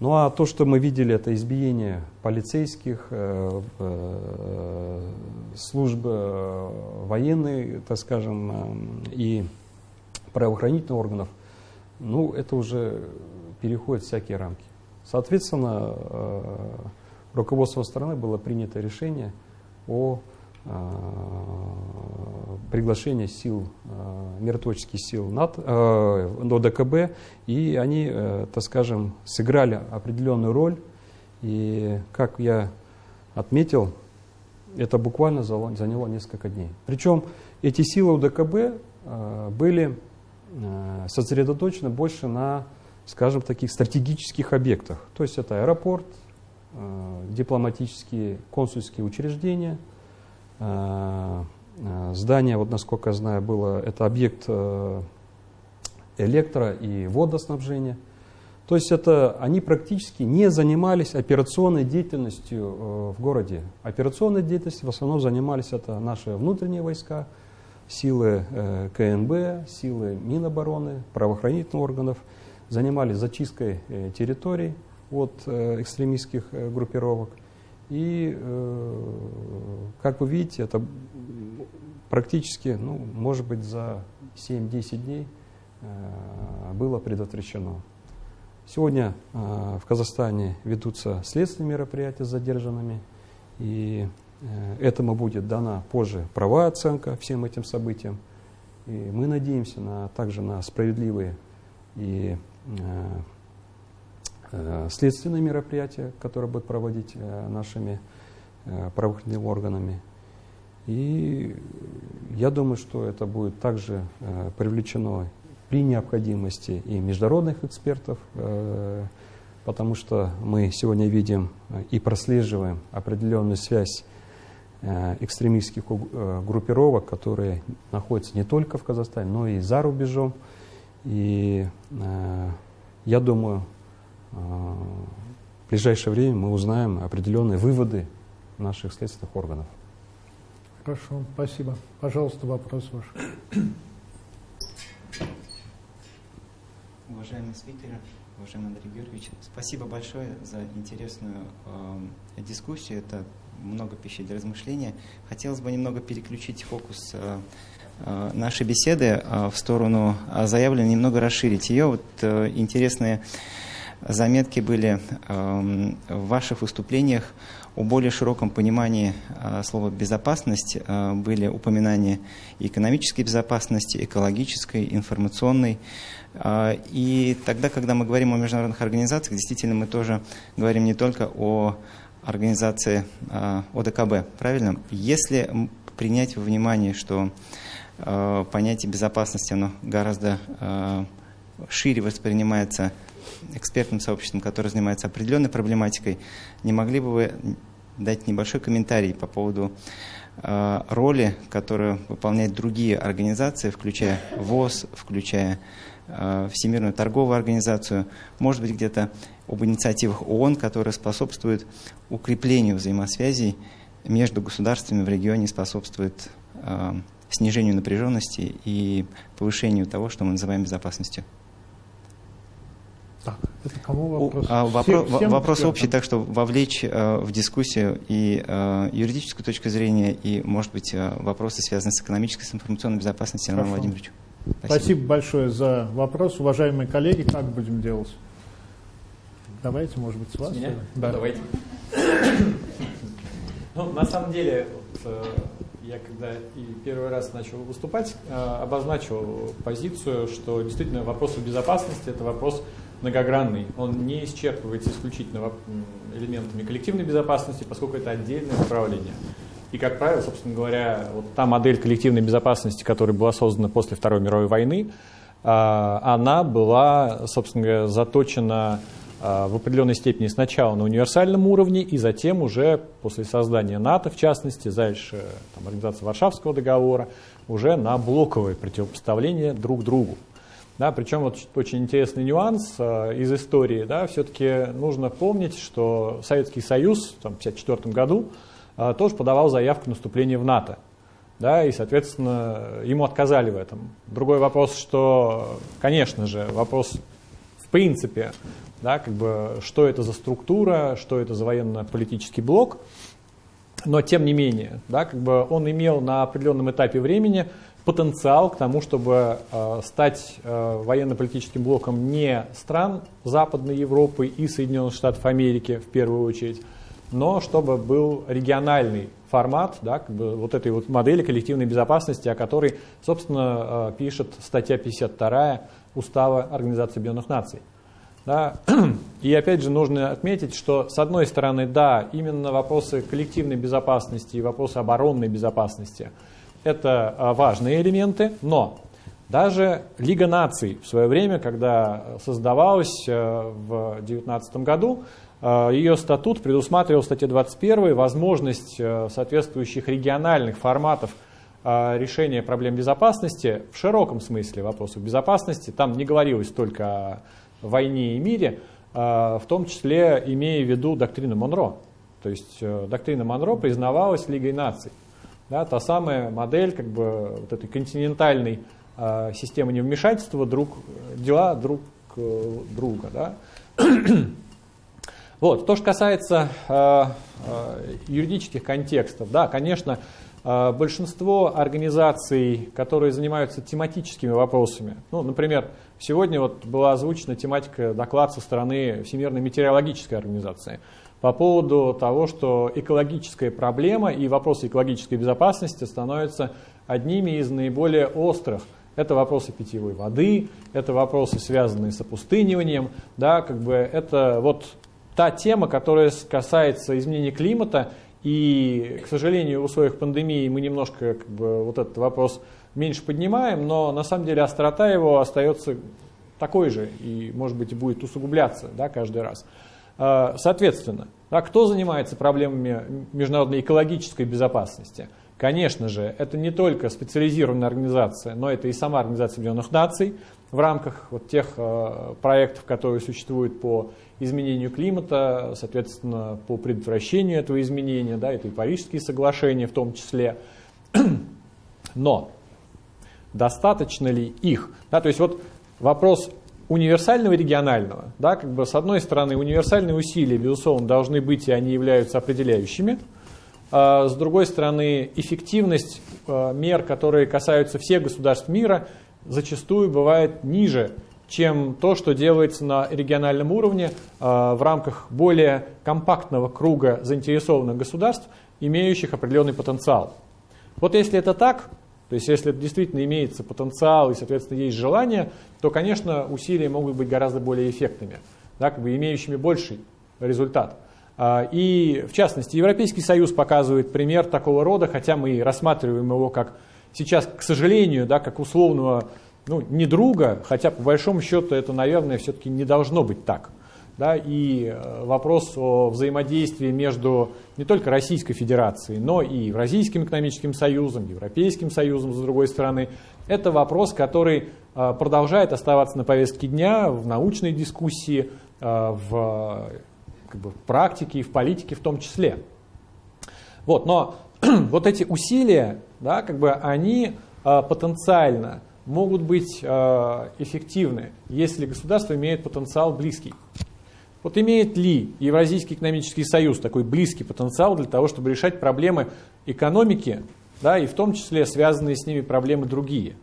Ну а то, что мы видели, это избиение полицейских, э, э, службы э, военной, так скажем, э, и правоохранительных органов, ну, это уже переходит всякие рамки. Соответственно, э, руководством страны было принято решение – о а, приглашении сил, а, миротворческих сил НАТО, э, ОДКБ, и они, э, так скажем, сыграли определенную роль. И, как я отметил, это буквально заняло несколько дней. Причем эти силы УДКБ э, были сосредоточены больше на, скажем, таких стратегических объектах. То есть это аэропорт, Э, дипломатические консульские учреждения. Э, э, здание, вот насколько я знаю, было, это объект электро- и водоснабжения. То есть это они практически не занимались операционной деятельностью в городе. Операционной деятельностью в основном занимались это наши внутренние войска, силы КНБ, силы Минобороны, правоохранительных органов, занимались зачисткой территорий, от э, экстремистских э, группировок. И, э, как вы видите, это практически, ну, может быть, за 7-10 дней было предотвращено. Сегодня в Казахстане ведутся следственные мероприятия с задержанными, и этому будет дана позже правая оценка всем этим событиям. И мы надеемся на, также на справедливые и Э, следственные мероприятия, которые будут проводить э, нашими э, правоохранительными органами. И я думаю, что это будет также привлечено при необходимости и международных экспертов, потому что мы сегодня видим и прослеживаем определенную связь экстремистских группировок, которые находятся не только в Казахстане, но и за рубежом. И я думаю, в ближайшее время мы узнаем определенные выводы наших следственных органов. Хорошо, спасибо. Пожалуйста, вопрос ваш. Уважаемый спикер, уважаемый Андрей Георгиевич, спасибо большое за интересную э, дискуссию. Это много пищи для размышления. Хотелось бы немного переключить фокус э, э нашей беседы э, в сторону э, заявленной, немного расширить ее. Вот э, интересные заметки были эм, в ваших выступлениях о более широком понимании э, слова «безопасность». Э, были упоминания экономической безопасности, экологической, информационной. Э, и тогда, когда мы говорим о международных организациях, действительно мы тоже говорим не только о организации ОДКБ, правильно? Если принять во внимание, что понятие безопасности оно гораздо шире воспринимается экспертным сообществом, которое занимается определенной проблематикой, не могли бы вы дать небольшой комментарий по поводу э, роли, которую выполняют другие организации, включая ВОЗ, включая э, Всемирную торговую организацию, может быть, где-то об инициативах ООН, которые способствуют укреплению взаимосвязей между государствами в регионе, способствуют э, снижению напряженности и повышению того, что мы называем безопасностью. Так, это кому вопрос? А, вопрос, всем, вопрос всем общий, так что вовлечь э, в дискуссию и э, юридическую точку зрения, и, может быть, э, вопросы, связанные с экономической, с информационной безопасностью, Роману Владимировичу. Спасибо. Спасибо большое за вопрос. Уважаемые коллеги, как будем делать? Давайте, может быть, с вас? С меня? Да. Давайте. Ну, на самом деле, вот, э, я когда и первый раз начал выступать, э, обозначил позицию, что действительно вопрос безопасности – это вопрос многогранный. Он не исчерпывается исключительно элементами коллективной безопасности, поскольку это отдельное направление. И, как правило, собственно говоря, вот та модель коллективной безопасности, которая была создана после Второй мировой войны, а, она была, собственно говоря, заточена в определенной степени сначала на универсальном уровне, и затем уже после создания НАТО, в частности, дальше там, организация Варшавского договора, уже на блоковое противопоставление друг другу. Да, причем вот очень интересный нюанс э, из истории. Да, все-таки нужно помнить, что Советский Союз там, в 1954 году э, тоже подавал заявку на вступление в НАТО. Да, и, соответственно, ему отказали в этом. Другой вопрос, что, конечно же, вопрос в принципе, да, как бы, что это за структура, что это за военно-политический блок, но тем не менее, да, как бы он имел на определенном этапе времени потенциал к тому, чтобы э, стать э, военно-политическим блоком не стран Западной Европы и Соединенных Штатов Америки в первую очередь, но чтобы был региональный формат да, как бы вот этой вот модели коллективной безопасности, о которой, собственно, э, пишет статья 52 Устава Организации Объединенных Наций. Да. И опять же нужно отметить, что с одной стороны, да, именно вопросы коллективной безопасности и вопросы оборонной безопасности – это а, важные элементы, но даже Лига наций в свое время, когда создавалась э, в 2019 году, э, ее статут предусматривал в статье 21 возможность э, соответствующих региональных форматов решения проблем безопасности в широком смысле вопросов безопасности. Там не говорилось только о войне и мире, в том числе имея в виду доктрину Монро. То есть доктрина Монро признавалась Лигой наций. Да, та самая модель как бы, вот этой континентальной э, системы невмешательства друг, дела друг э, друга. Да. вот, то, что касается э, э, юридических контекстов, да, конечно, э, большинство организаций, которые занимаются тематическими вопросами, ну, например, сегодня вот была озвучена тематика доклад со стороны Всемирной метеорологической организации – по поводу того, что экологическая проблема и вопросы экологической безопасности становятся одними из наиболее острых. Это вопросы питьевой воды, это вопросы, связанные с опустыниванием, да, как бы это вот та тема, которая касается изменения климата, и, к сожалению, в условиях пандемии мы немножко как бы, вот этот вопрос меньше поднимаем, но на самом деле острота его остается такой же и, может быть, будет усугубляться да, каждый раз. А, соответственно, а кто занимается проблемами международной экологической безопасности? Конечно же, это не только специализированная организация, но это и сама Организация Объединенных Наций в рамках вот тех э, проектов, которые существуют по изменению климата, соответственно, по предотвращению этого изменения, да, это и Парижские соглашения в том числе. Но достаточно ли их? Да, то есть вот вопрос универсального и регионального. Да, как бы с одной стороны, универсальные усилия, безусловно, должны быть, и они являются определяющими. А с другой стороны, эффективность а, мер, которые касаются всех государств мира, зачастую бывает ниже, чем то, что делается на региональном уровне а, в рамках более компактного круга заинтересованных государств, имеющих определенный потенциал. Вот если это так, то есть если действительно имеется потенциал и, соответственно, есть желание, то, конечно, усилия могут быть гораздо более эффектными, да, как бы имеющими больший результат. А, и, в частности, Европейский Союз показывает пример такого рода, хотя мы рассматриваем его как сейчас, к сожалению, да, как условного, ну, не друга, хотя по большому счету это, наверное, все-таки не должно быть так. да, и э, вопрос о взаимодействии между не только Российской Федерацией, но и Евразийским экономическим союзом, Европейским союзом, с другой стороны, это вопрос, который э, продолжает оставаться на повестке дня в научной дискуссии, э, в, как бы, в практике и в политике в том числе. Вот, но вот эти усилия, да, как бы они потенциально могут быть эффективны, если государство имеет потенциал близкий. Вот имеет ли Евразийский экономический союз такой близкий потенциал для того, чтобы решать проблемы экономики, да, и в том числе связанные с ними проблемы другие?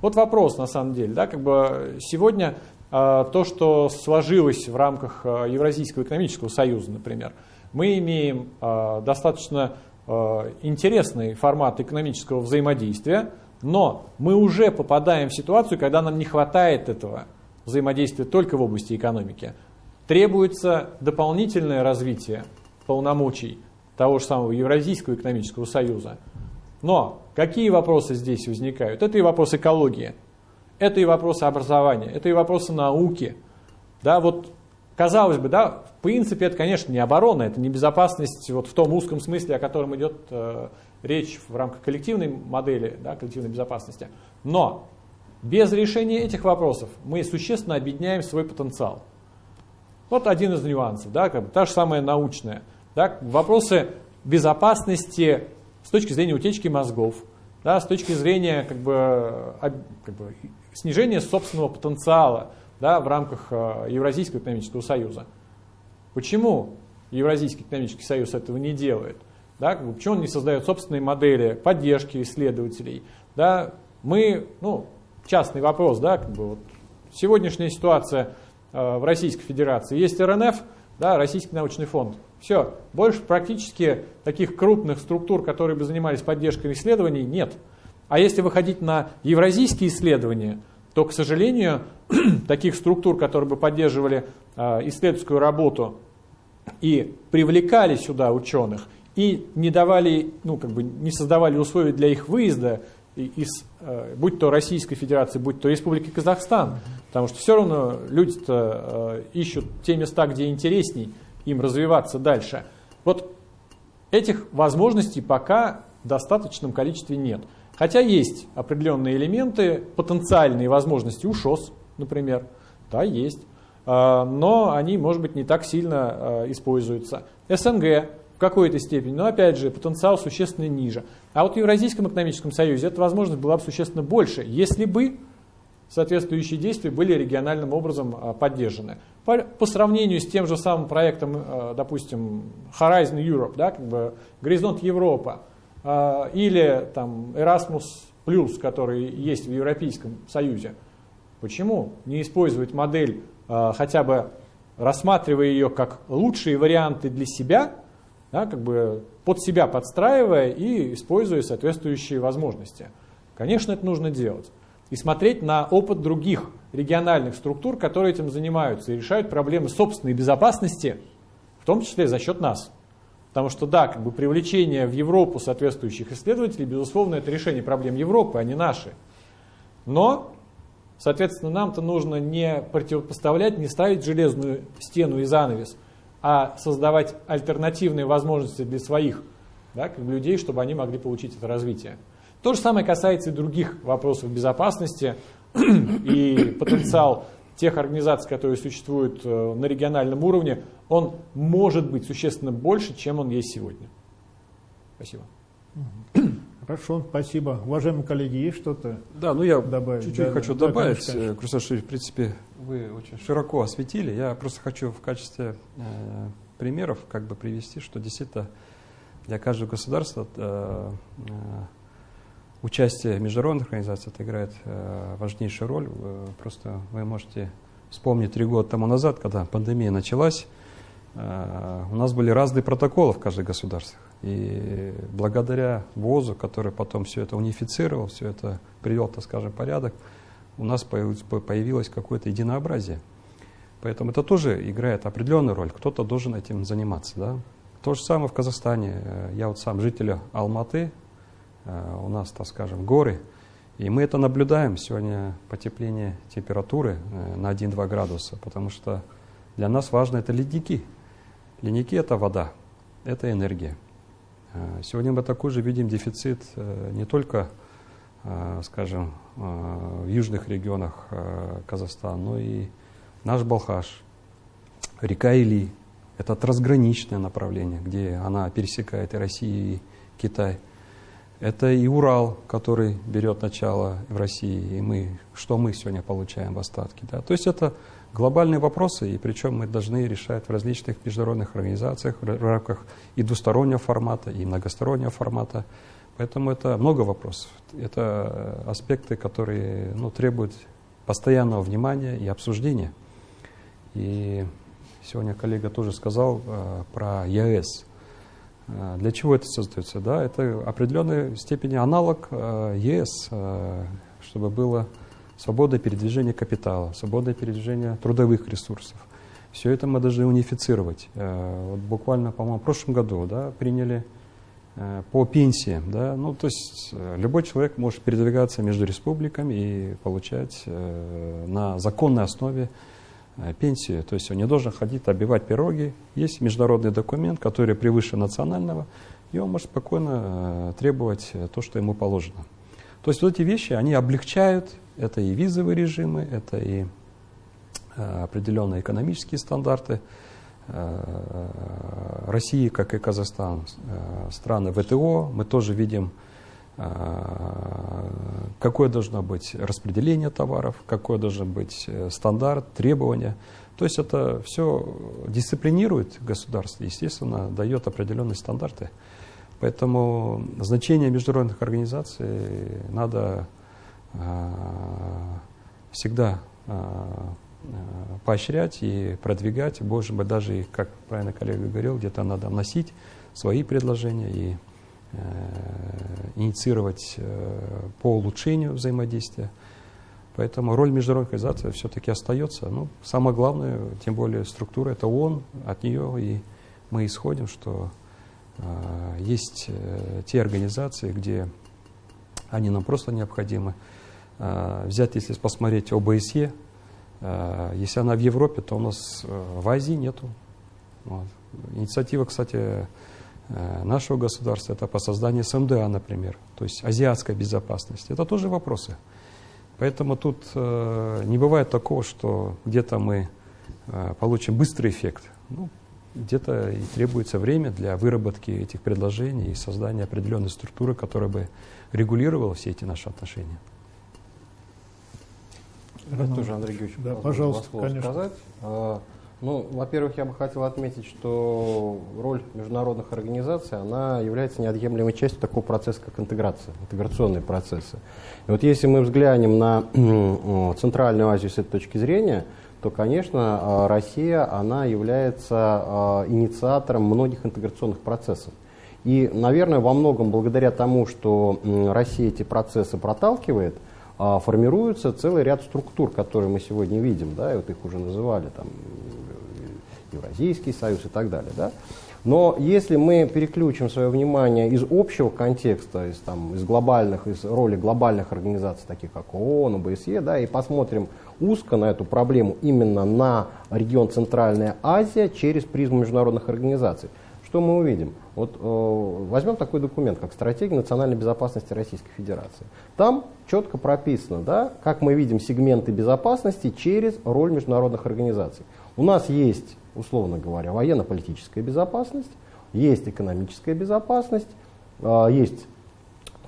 Вот вопрос на самом деле. Да, как бы сегодня э, то, что сложилось в рамках э, Евразийского экономического союза, например, мы имеем э, достаточно э, интересный формат экономического взаимодействия, но мы уже попадаем в ситуацию, когда нам не хватает этого взаимодействия только в области экономики, требуется дополнительное развитие полномочий того же самого Евразийского экономического союза. Но какие вопросы здесь возникают? Это и вопрос экологии, это и вопросы образования, это и вопросы науки. Да, вот, казалось бы, да, в принципе, это, конечно, не оборона, это не безопасность вот в том узком смысле, о котором идет э, речь в рамках коллективной модели, да, коллективной безопасности. Но без решения этих вопросов мы существенно объединяем свой потенциал. Вот один из нюансов, да, как бы, та же самая научная. Да, вопросы безопасности с точки зрения утечки мозгов, да, с точки зрения как бы, как бы, снижения собственного потенциала да, в рамках э, Евразийского экономического союза. Почему Евразийский экономический союз этого не делает? Да, как бы, почему он не создает собственные модели поддержки исследователей? Да, мы, ну, частный вопрос, да, как бы, вот, сегодняшняя ситуация – в Российской Федерации. Есть РНФ, да, Российский научный фонд. Все, больше практически таких крупных структур, которые бы занимались поддержкой исследований, нет. А если выходить на евразийские исследования, то, к сожалению, таких структур, которые бы поддерживали э, исследовательскую работу и привлекали сюда ученых, и не давали, ну, как бы не создавали условия для их выезда из, э, будь то Российской Федерации, будь то Республики Казахстан, потому что все равно люди-то э, ищут те места, где интересней им развиваться дальше. Вот этих возможностей пока в достаточном количестве нет. Хотя есть определенные элементы, потенциальные возможности у ШОС, например, да, есть, э, но они, может быть, не так сильно используются. СНГ в какой-то степени, но опять же потенциал существенно ниже. А вот в Евразийском экономическом союзе эта возможность была бы существенно больше, если бы соответствующие действия были региональным образом а, поддержаны. По, по сравнению с тем же самым проектом, а, допустим, Horizon Europe, да, как бы Горизонт Европа, а, или там Erasmus который есть в Европейском Союзе, почему не использовать модель, хотя бы рассматривая ее как лучшие варианты для себя – да, как бы под себя подстраивая и используя соответствующие возможности. Конечно, это нужно делать. И смотреть на опыт других региональных структур, которые этим занимаются и решают проблемы собственной безопасности, в том числе за счет нас. Потому что, да, как бы привлечение в Европу соответствующих исследователей, безусловно, это решение проблем Европы, а не наши. Но, соответственно, нам-то нужно не противопоставлять, не ставить железную стену и занавес – а создавать альтернативные возможности для своих да, людей, чтобы они могли получить это развитие. То же самое касается и других вопросов безопасности и потенциал тех организаций, которые существуют э, на региональном уровне, он может быть существенно больше, чем он есть сегодня. Спасибо. Хорошо, спасибо. Уважаемые коллеги, есть что-то Да, ну я добавить? чуть-чуть да, хочу да, добавить. Да. Э, в принципе, вы очень широко осветили. Я просто хочу в качестве э, примеров как бы привести, что действительно для каждого государства э, э, участие международных организациях это играет э, важнейшую роль. Просто вы можете вспомнить три года тому назад, когда пандемия началась, э, у нас были разные протоколы в каждых государствах. И благодаря ВОЗу, который потом все это унифицировал, все это привел, так скажем, порядок, у нас появилось, какое-то единообразие. Поэтому это тоже играет определенную роль. Кто-то должен этим заниматься. Да? То же самое в Казахстане. Я вот сам житель Алматы, э, у нас, так скажем, горы. И мы это наблюдаем сегодня, потепление температуры э, на 1-2 градуса, потому что Для нас важно это ледники. Ледники – это вода, это энергия. Э, сегодня мы такой же видим дефицит э, не только, э, скажем, в южных регионах Казахстана, но и наш Балхаш, река Или. Это трансграничное направление, где она пересекает и Россию, и Китай. Это и Урал, который берет начало в России, и мы, что мы сегодня получаем в остатке. Да? То есть это глобальные вопросы, и причем мы должны решать в различных международных организациях в рамках и двустороннего формата, и многостороннего формата. Поэтому это много вопросов. Это аспекты, которые ну, требуют постоянного внимания и обсуждения. И сегодня коллега тоже сказал э, про ЕС. Э, для чего это создается? Да, это определенной степени аналог э, ЕС, э, чтобы было свобода передвижения капитала, свобода передвижения трудовых ресурсов. Все это мы должны унифицировать. Э, вот буквально, по-моему, в прошлом году да, приняли по пенсиям. Да, ну, то есть э, любой человек может передвигаться между республиками и получать на законной основе пенсию. То есть он не должен ходить обивать пироги. Есть международный документ, который превыше национального, и он может спокойно требовать то, что ему положено. То есть вот эти вещи, они облегчают это и визовые режимы, это и э, определенные экономические стандарты. Э, России, как и Казахстан, э, страны ВТО, мы тоже видим, какое должно быть распределение товаров, какой должен быть стандарт, требования. То есть это все дисциплинирует государство, естественно, дает определенные стандарты. Поэтому значение международных организаций надо всегда поощрять и продвигать, может быть, даже, как правильно коллега говорил, где-то надо вносить свои предложения и э, инициировать э, по улучшению взаимодействия. Поэтому роль международной организации все-таки остается. Ну, самое главное, тем более структура, это ООН, от нее и мы исходим, что э, есть э, те организации, где они нам просто необходимы. Э, взять, если посмотреть ОБСЕ, э, если она в Европе, то у нас э, в Азии нету. Вот. Инициатива, кстати, нашего государства, это по созданию СМДА, например, то есть азиатская безопасность. Это тоже вопросы. Поэтому тут не бывает такого, что где-то мы получим быстрый эффект. Ну, где-то и требуется время для выработки этих предложений и создания определенной структуры, которая бы регулировала все эти наши отношения. Я тоже, Андрей Георгиевич, да, пожалуйста, конечно. сказать. А, ну, во-первых, я бы хотел отметить, что роль международных организаций, она является неотъемлемой частью такого процесса, как интеграция, интеграционные процессы. И вот если мы взглянем на Центральную Азию с этой точки зрения, то, конечно, а, Россия, она является а, инициатором многих интеграционных процессов. И, наверное, во многом благодаря тому, что Россия эти процессы проталкивает – формируется целый ряд структур, которые мы сегодня видим, да, и вот их уже называли, там, Евразийский союз и так далее, да. Но если мы переключим свое внимание из общего контекста, из, там, из глобальных, из роли глобальных организаций, таких как ООН, ОБСЕ, да, и посмотрим узко на эту проблему именно на регион Центральная Азия через призму международных организаций, что мы увидим? Вот э, возьмем такой документ, как «Стратегия национальной безопасности Российской Федерации». Там четко прописано, да, как мы видим сегменты безопасности через роль международных организаций. У нас есть, условно говоря, военно-политическая безопасность, есть экономическая безопасность, э, есть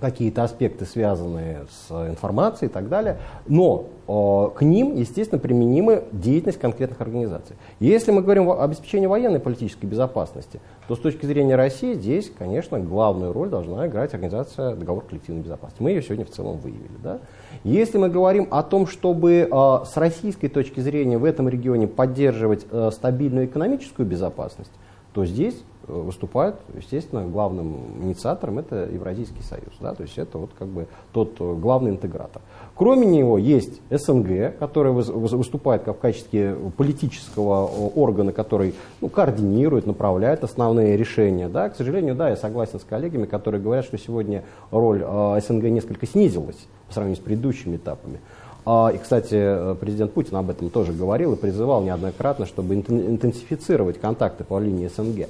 какие-то аспекты, связанные с информацией и так далее, но э, к ним, естественно, применима деятельность конкретных организаций. Если мы говорим об обеспечении военной политической безопасности, то с точки зрения России здесь, конечно, главную роль должна играть организация договор коллективной безопасности. Мы ее сегодня в целом выявили. Да? Если мы говорим о том, чтобы э, с российской точки зрения в этом регионе поддерживать э, стабильную экономическую безопасность, то здесь выступает, естественно, главным инициатором это Евразийский союз. Да? То есть это вот как бы тот э, главный интегратор. Кроме него есть СНГ, который выступает как в качестве политического органа, который ну, координирует, направляет основные решения. Да? К сожалению, да, я согласен с коллегами, которые говорят, что сегодня роль э, СНГ несколько снизилась по сравнению с предыдущими этапами. А, и, кстати, президент Путин об этом тоже говорил и призывал неоднократно, чтобы интенсифицировать контакты по линии СНГ.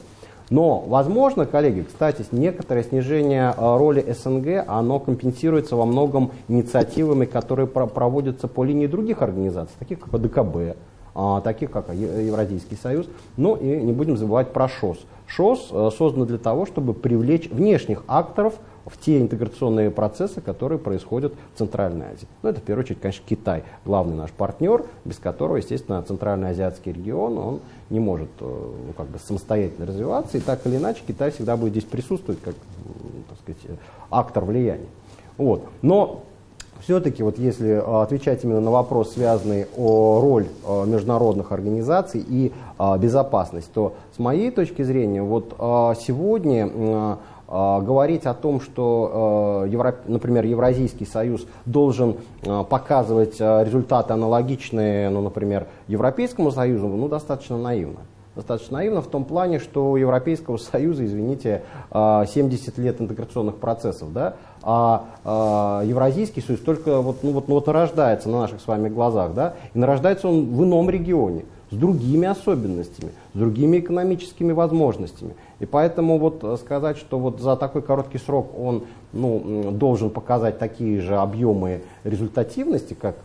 Но, возможно, коллеги, кстати, некоторое снижение а, роли СНГ, оно компенсируется во многом инициативами, которые проводятся по линии других организаций, таких как АДКБ, а, таких как Евразийский союз. Ну и не будем забывать про ШОС. ШОС а, создан для того, чтобы привлечь внешних акторов в те интеграционные процессы, которые происходят в Центральной Азии. Ну, это в первую очередь, конечно, Китай, главный наш партнер, без которого, естественно, Центральноазиатский регион, он не может э, ну, как бы самостоятельно развиваться, и так или иначе Китай всегда будет здесь присутствовать как, так сказать, актор влияния. Вот. Но все-таки, вот если э, отвечать именно на вопрос, связанный о роль э, международных организаций и безопасность, то с моей точки зрения, вот сегодня говорить о том, что, э, например, Евразийский союз должен э, показывать э, результаты аналогичные, ну, например, Европейскому союзу, ну, достаточно наивно. Достаточно наивно в том плане, что у Европейского Союза, извините, 70 лет интеграционных процессов, да, а Евразийский союз только вот, ну, вот, ну, вот нарождается на наших с вами глазах, да, и нарождается он в ином регионе, с другими особенностями, с другими экономическими возможностями. И поэтому вот сказать, что вот за такой короткий срок он ну, должен показать такие же объемы результативности, как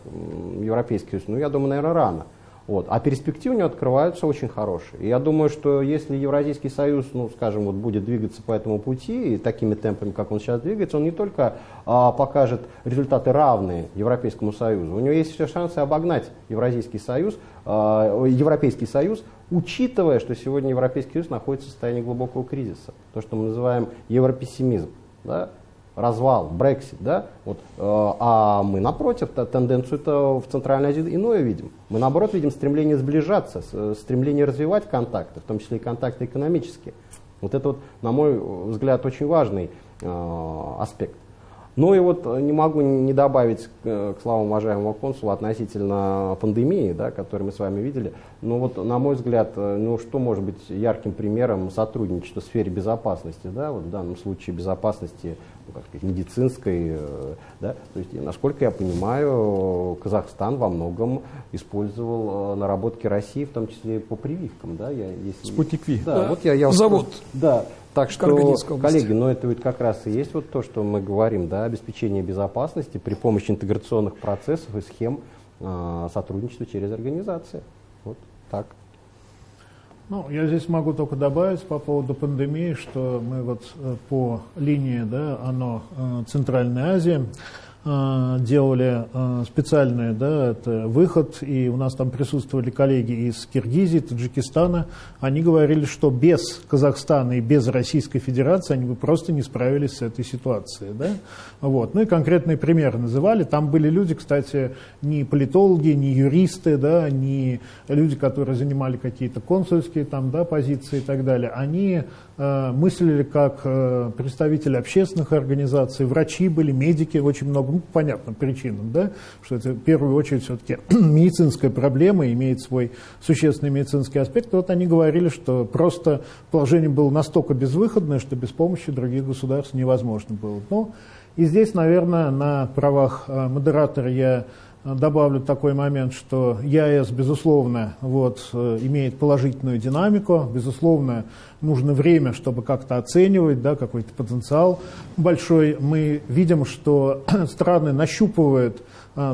Европейский Союз, ну, я думаю, наверное, рано. Вот. А перспективы у него открываются очень хорошие. И я думаю, что если Евразийский союз, ну, скажем, вот будет двигаться по этому пути и такими темпами, как он сейчас двигается, он не только а, покажет результаты равные Европейскому союзу, у него есть все шансы обогнать Евразийский союз, а, Европейский союз, учитывая, что сегодня Европейский союз находится в состоянии глубокого кризиса, то, что мы называем европессимизм. Да? развал, Брексит, да, вот, э, а мы напротив тенденцию это в Центральной Азии иное видим. Мы наоборот видим стремление сближаться, стремление развивать контакты, в том числе и контакты экономические. Вот это вот, на мой взгляд, очень важный э, аспект. Ну и вот не могу не добавить к словам уважаемого консула относительно пандемии, да, которую мы с вами видели. Но вот, на мой взгляд, э, ну что может быть ярким примером сотрудничества в сфере безопасности, да, вот в данном случае безопасности ну, как сказать, медицинской, э, да, то есть, насколько я понимаю, Казахстан во многом использовал э, наработки России, в том числе по прививкам, да, я, если... Спутник Ви. Да, да, вот я, я Завод. Да, так что, коллеги, но ну, это ведь как раз и есть вот то, что мы говорим, да, обеспечение безопасности при помощи интеграционных процессов и схем э, сотрудничества через организации. Вот так. Ну, я здесь могу только добавить по поводу пандемии, что мы вот э, по линии, да, оно э, Центральная Азия, делали э, специальный да, это выход, и у нас там присутствовали коллеги из Киргизии, Таджикистана. Они говорили, что без Казахстана и без Российской Федерации они бы просто не справились с этой ситуацией. Да? Вот. Ну и конкретные примеры называли. Там были люди, кстати, не политологи, не юристы, да, не люди, которые занимали какие-то консульские там, да, позиции и так далее. Они Э, мыслили как э, представители общественных организаций, врачи были, медики, очень много, ну, по понятным причинам, да, что это в первую очередь все-таки медицинская проблема, имеет свой существенный медицинский аспект. И вот они говорили, что просто положение было настолько безвыходное, что без помощи других государств невозможно было. Ну, и здесь, наверное, на правах э, модератора я добавлю такой момент, что ЯЭС, безусловно, вот, э, имеет положительную динамику, безусловно, нужно время, чтобы как-то оценивать да, какой-то потенциал большой. Мы видим, что страны нащупывают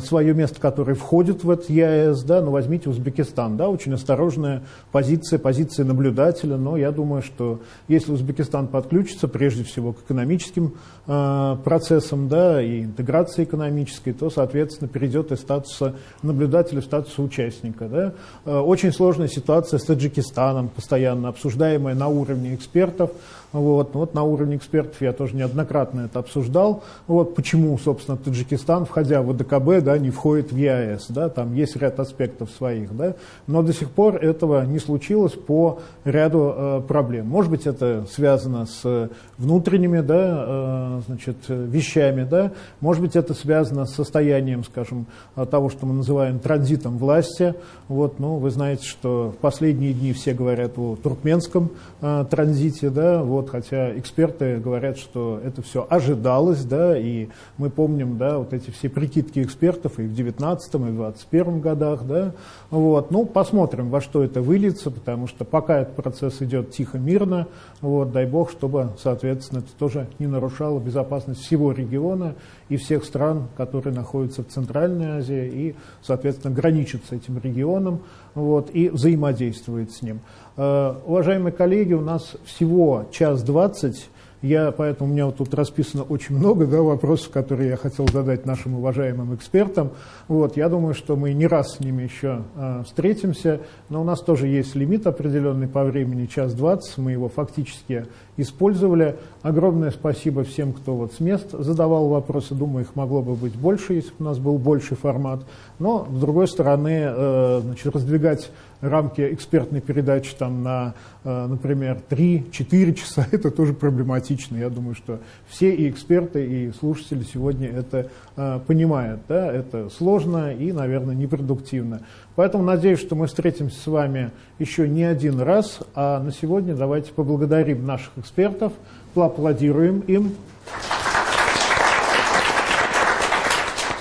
свое место, которое входит в этот ЕАЭС, да, ну возьмите Узбекистан, да, очень осторожная позиция, позиция наблюдателя, но я думаю, что если Узбекистан подключится прежде всего к экономическим э, процессам, да, и интеграции экономической, то, соответственно, перейдет из статуса наблюдателя в статус участника, да. Э, очень сложная ситуация с Таджикистаном, постоянно обсуждаемая на уровне экспертов, вот, вот на уровне экспертов я тоже неоднократно это обсуждал. Вот почему, собственно, Таджикистан, входя в АДКБ, да, не входит в ЕАЭС. Да, там есть ряд аспектов своих. Да, но до сих пор этого не случилось по ряду э, проблем. Может быть, это связано с внутренними да, э, значит, вещами. Да, может быть, это связано с состоянием, скажем, того, что мы называем транзитом власти. Вот, ну, вы знаете, что в последние дни все говорят о туркменском э, транзите. Да, вот, вот, хотя эксперты говорят, что это все ожидалось, да, и мы помним, да, вот эти все прикидки экспертов, и в 19 и в 21 годах. Да? Вот. Ну, посмотрим, во что это выльется, потому что пока этот процесс идет тихо, мирно, вот, дай бог, чтобы, соответственно, это тоже не нарушало безопасность всего региона и всех стран, которые находятся в Центральной Азии и, соответственно, граничат с этим регионом вот, и взаимодействует с ним. Э, уважаемые коллеги, у нас всего час двадцать. Я, поэтому у меня вот тут расписано очень много да, вопросов, которые я хотел задать нашим уважаемым экспертам. Вот, я думаю, что мы не раз с ними еще э, встретимся, но у нас тоже есть лимит определенный по времени, час двадцать, мы его фактически использовали. Огромное спасибо всем, кто вот с мест задавал вопросы. Думаю, их могло бы быть больше, если бы у нас был больший формат. Но, с другой стороны, э, значит, раздвигать рамки экспертной передачи там, на, э, например, 3-4 часа, это тоже проблематично. Я думаю, что все и эксперты, и слушатели сегодня это э, понимают. Да? Это сложно и, наверное, непродуктивно. Поэтому надеюсь, что мы встретимся с вами еще не один раз. А на сегодня давайте поблагодарим наших экспертов, поаплодируем им.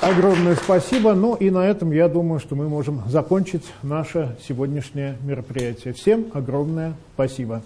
Огромное спасибо. Ну и на этом, я думаю, что мы можем закончить наше сегодняшнее мероприятие. Всем огромное спасибо.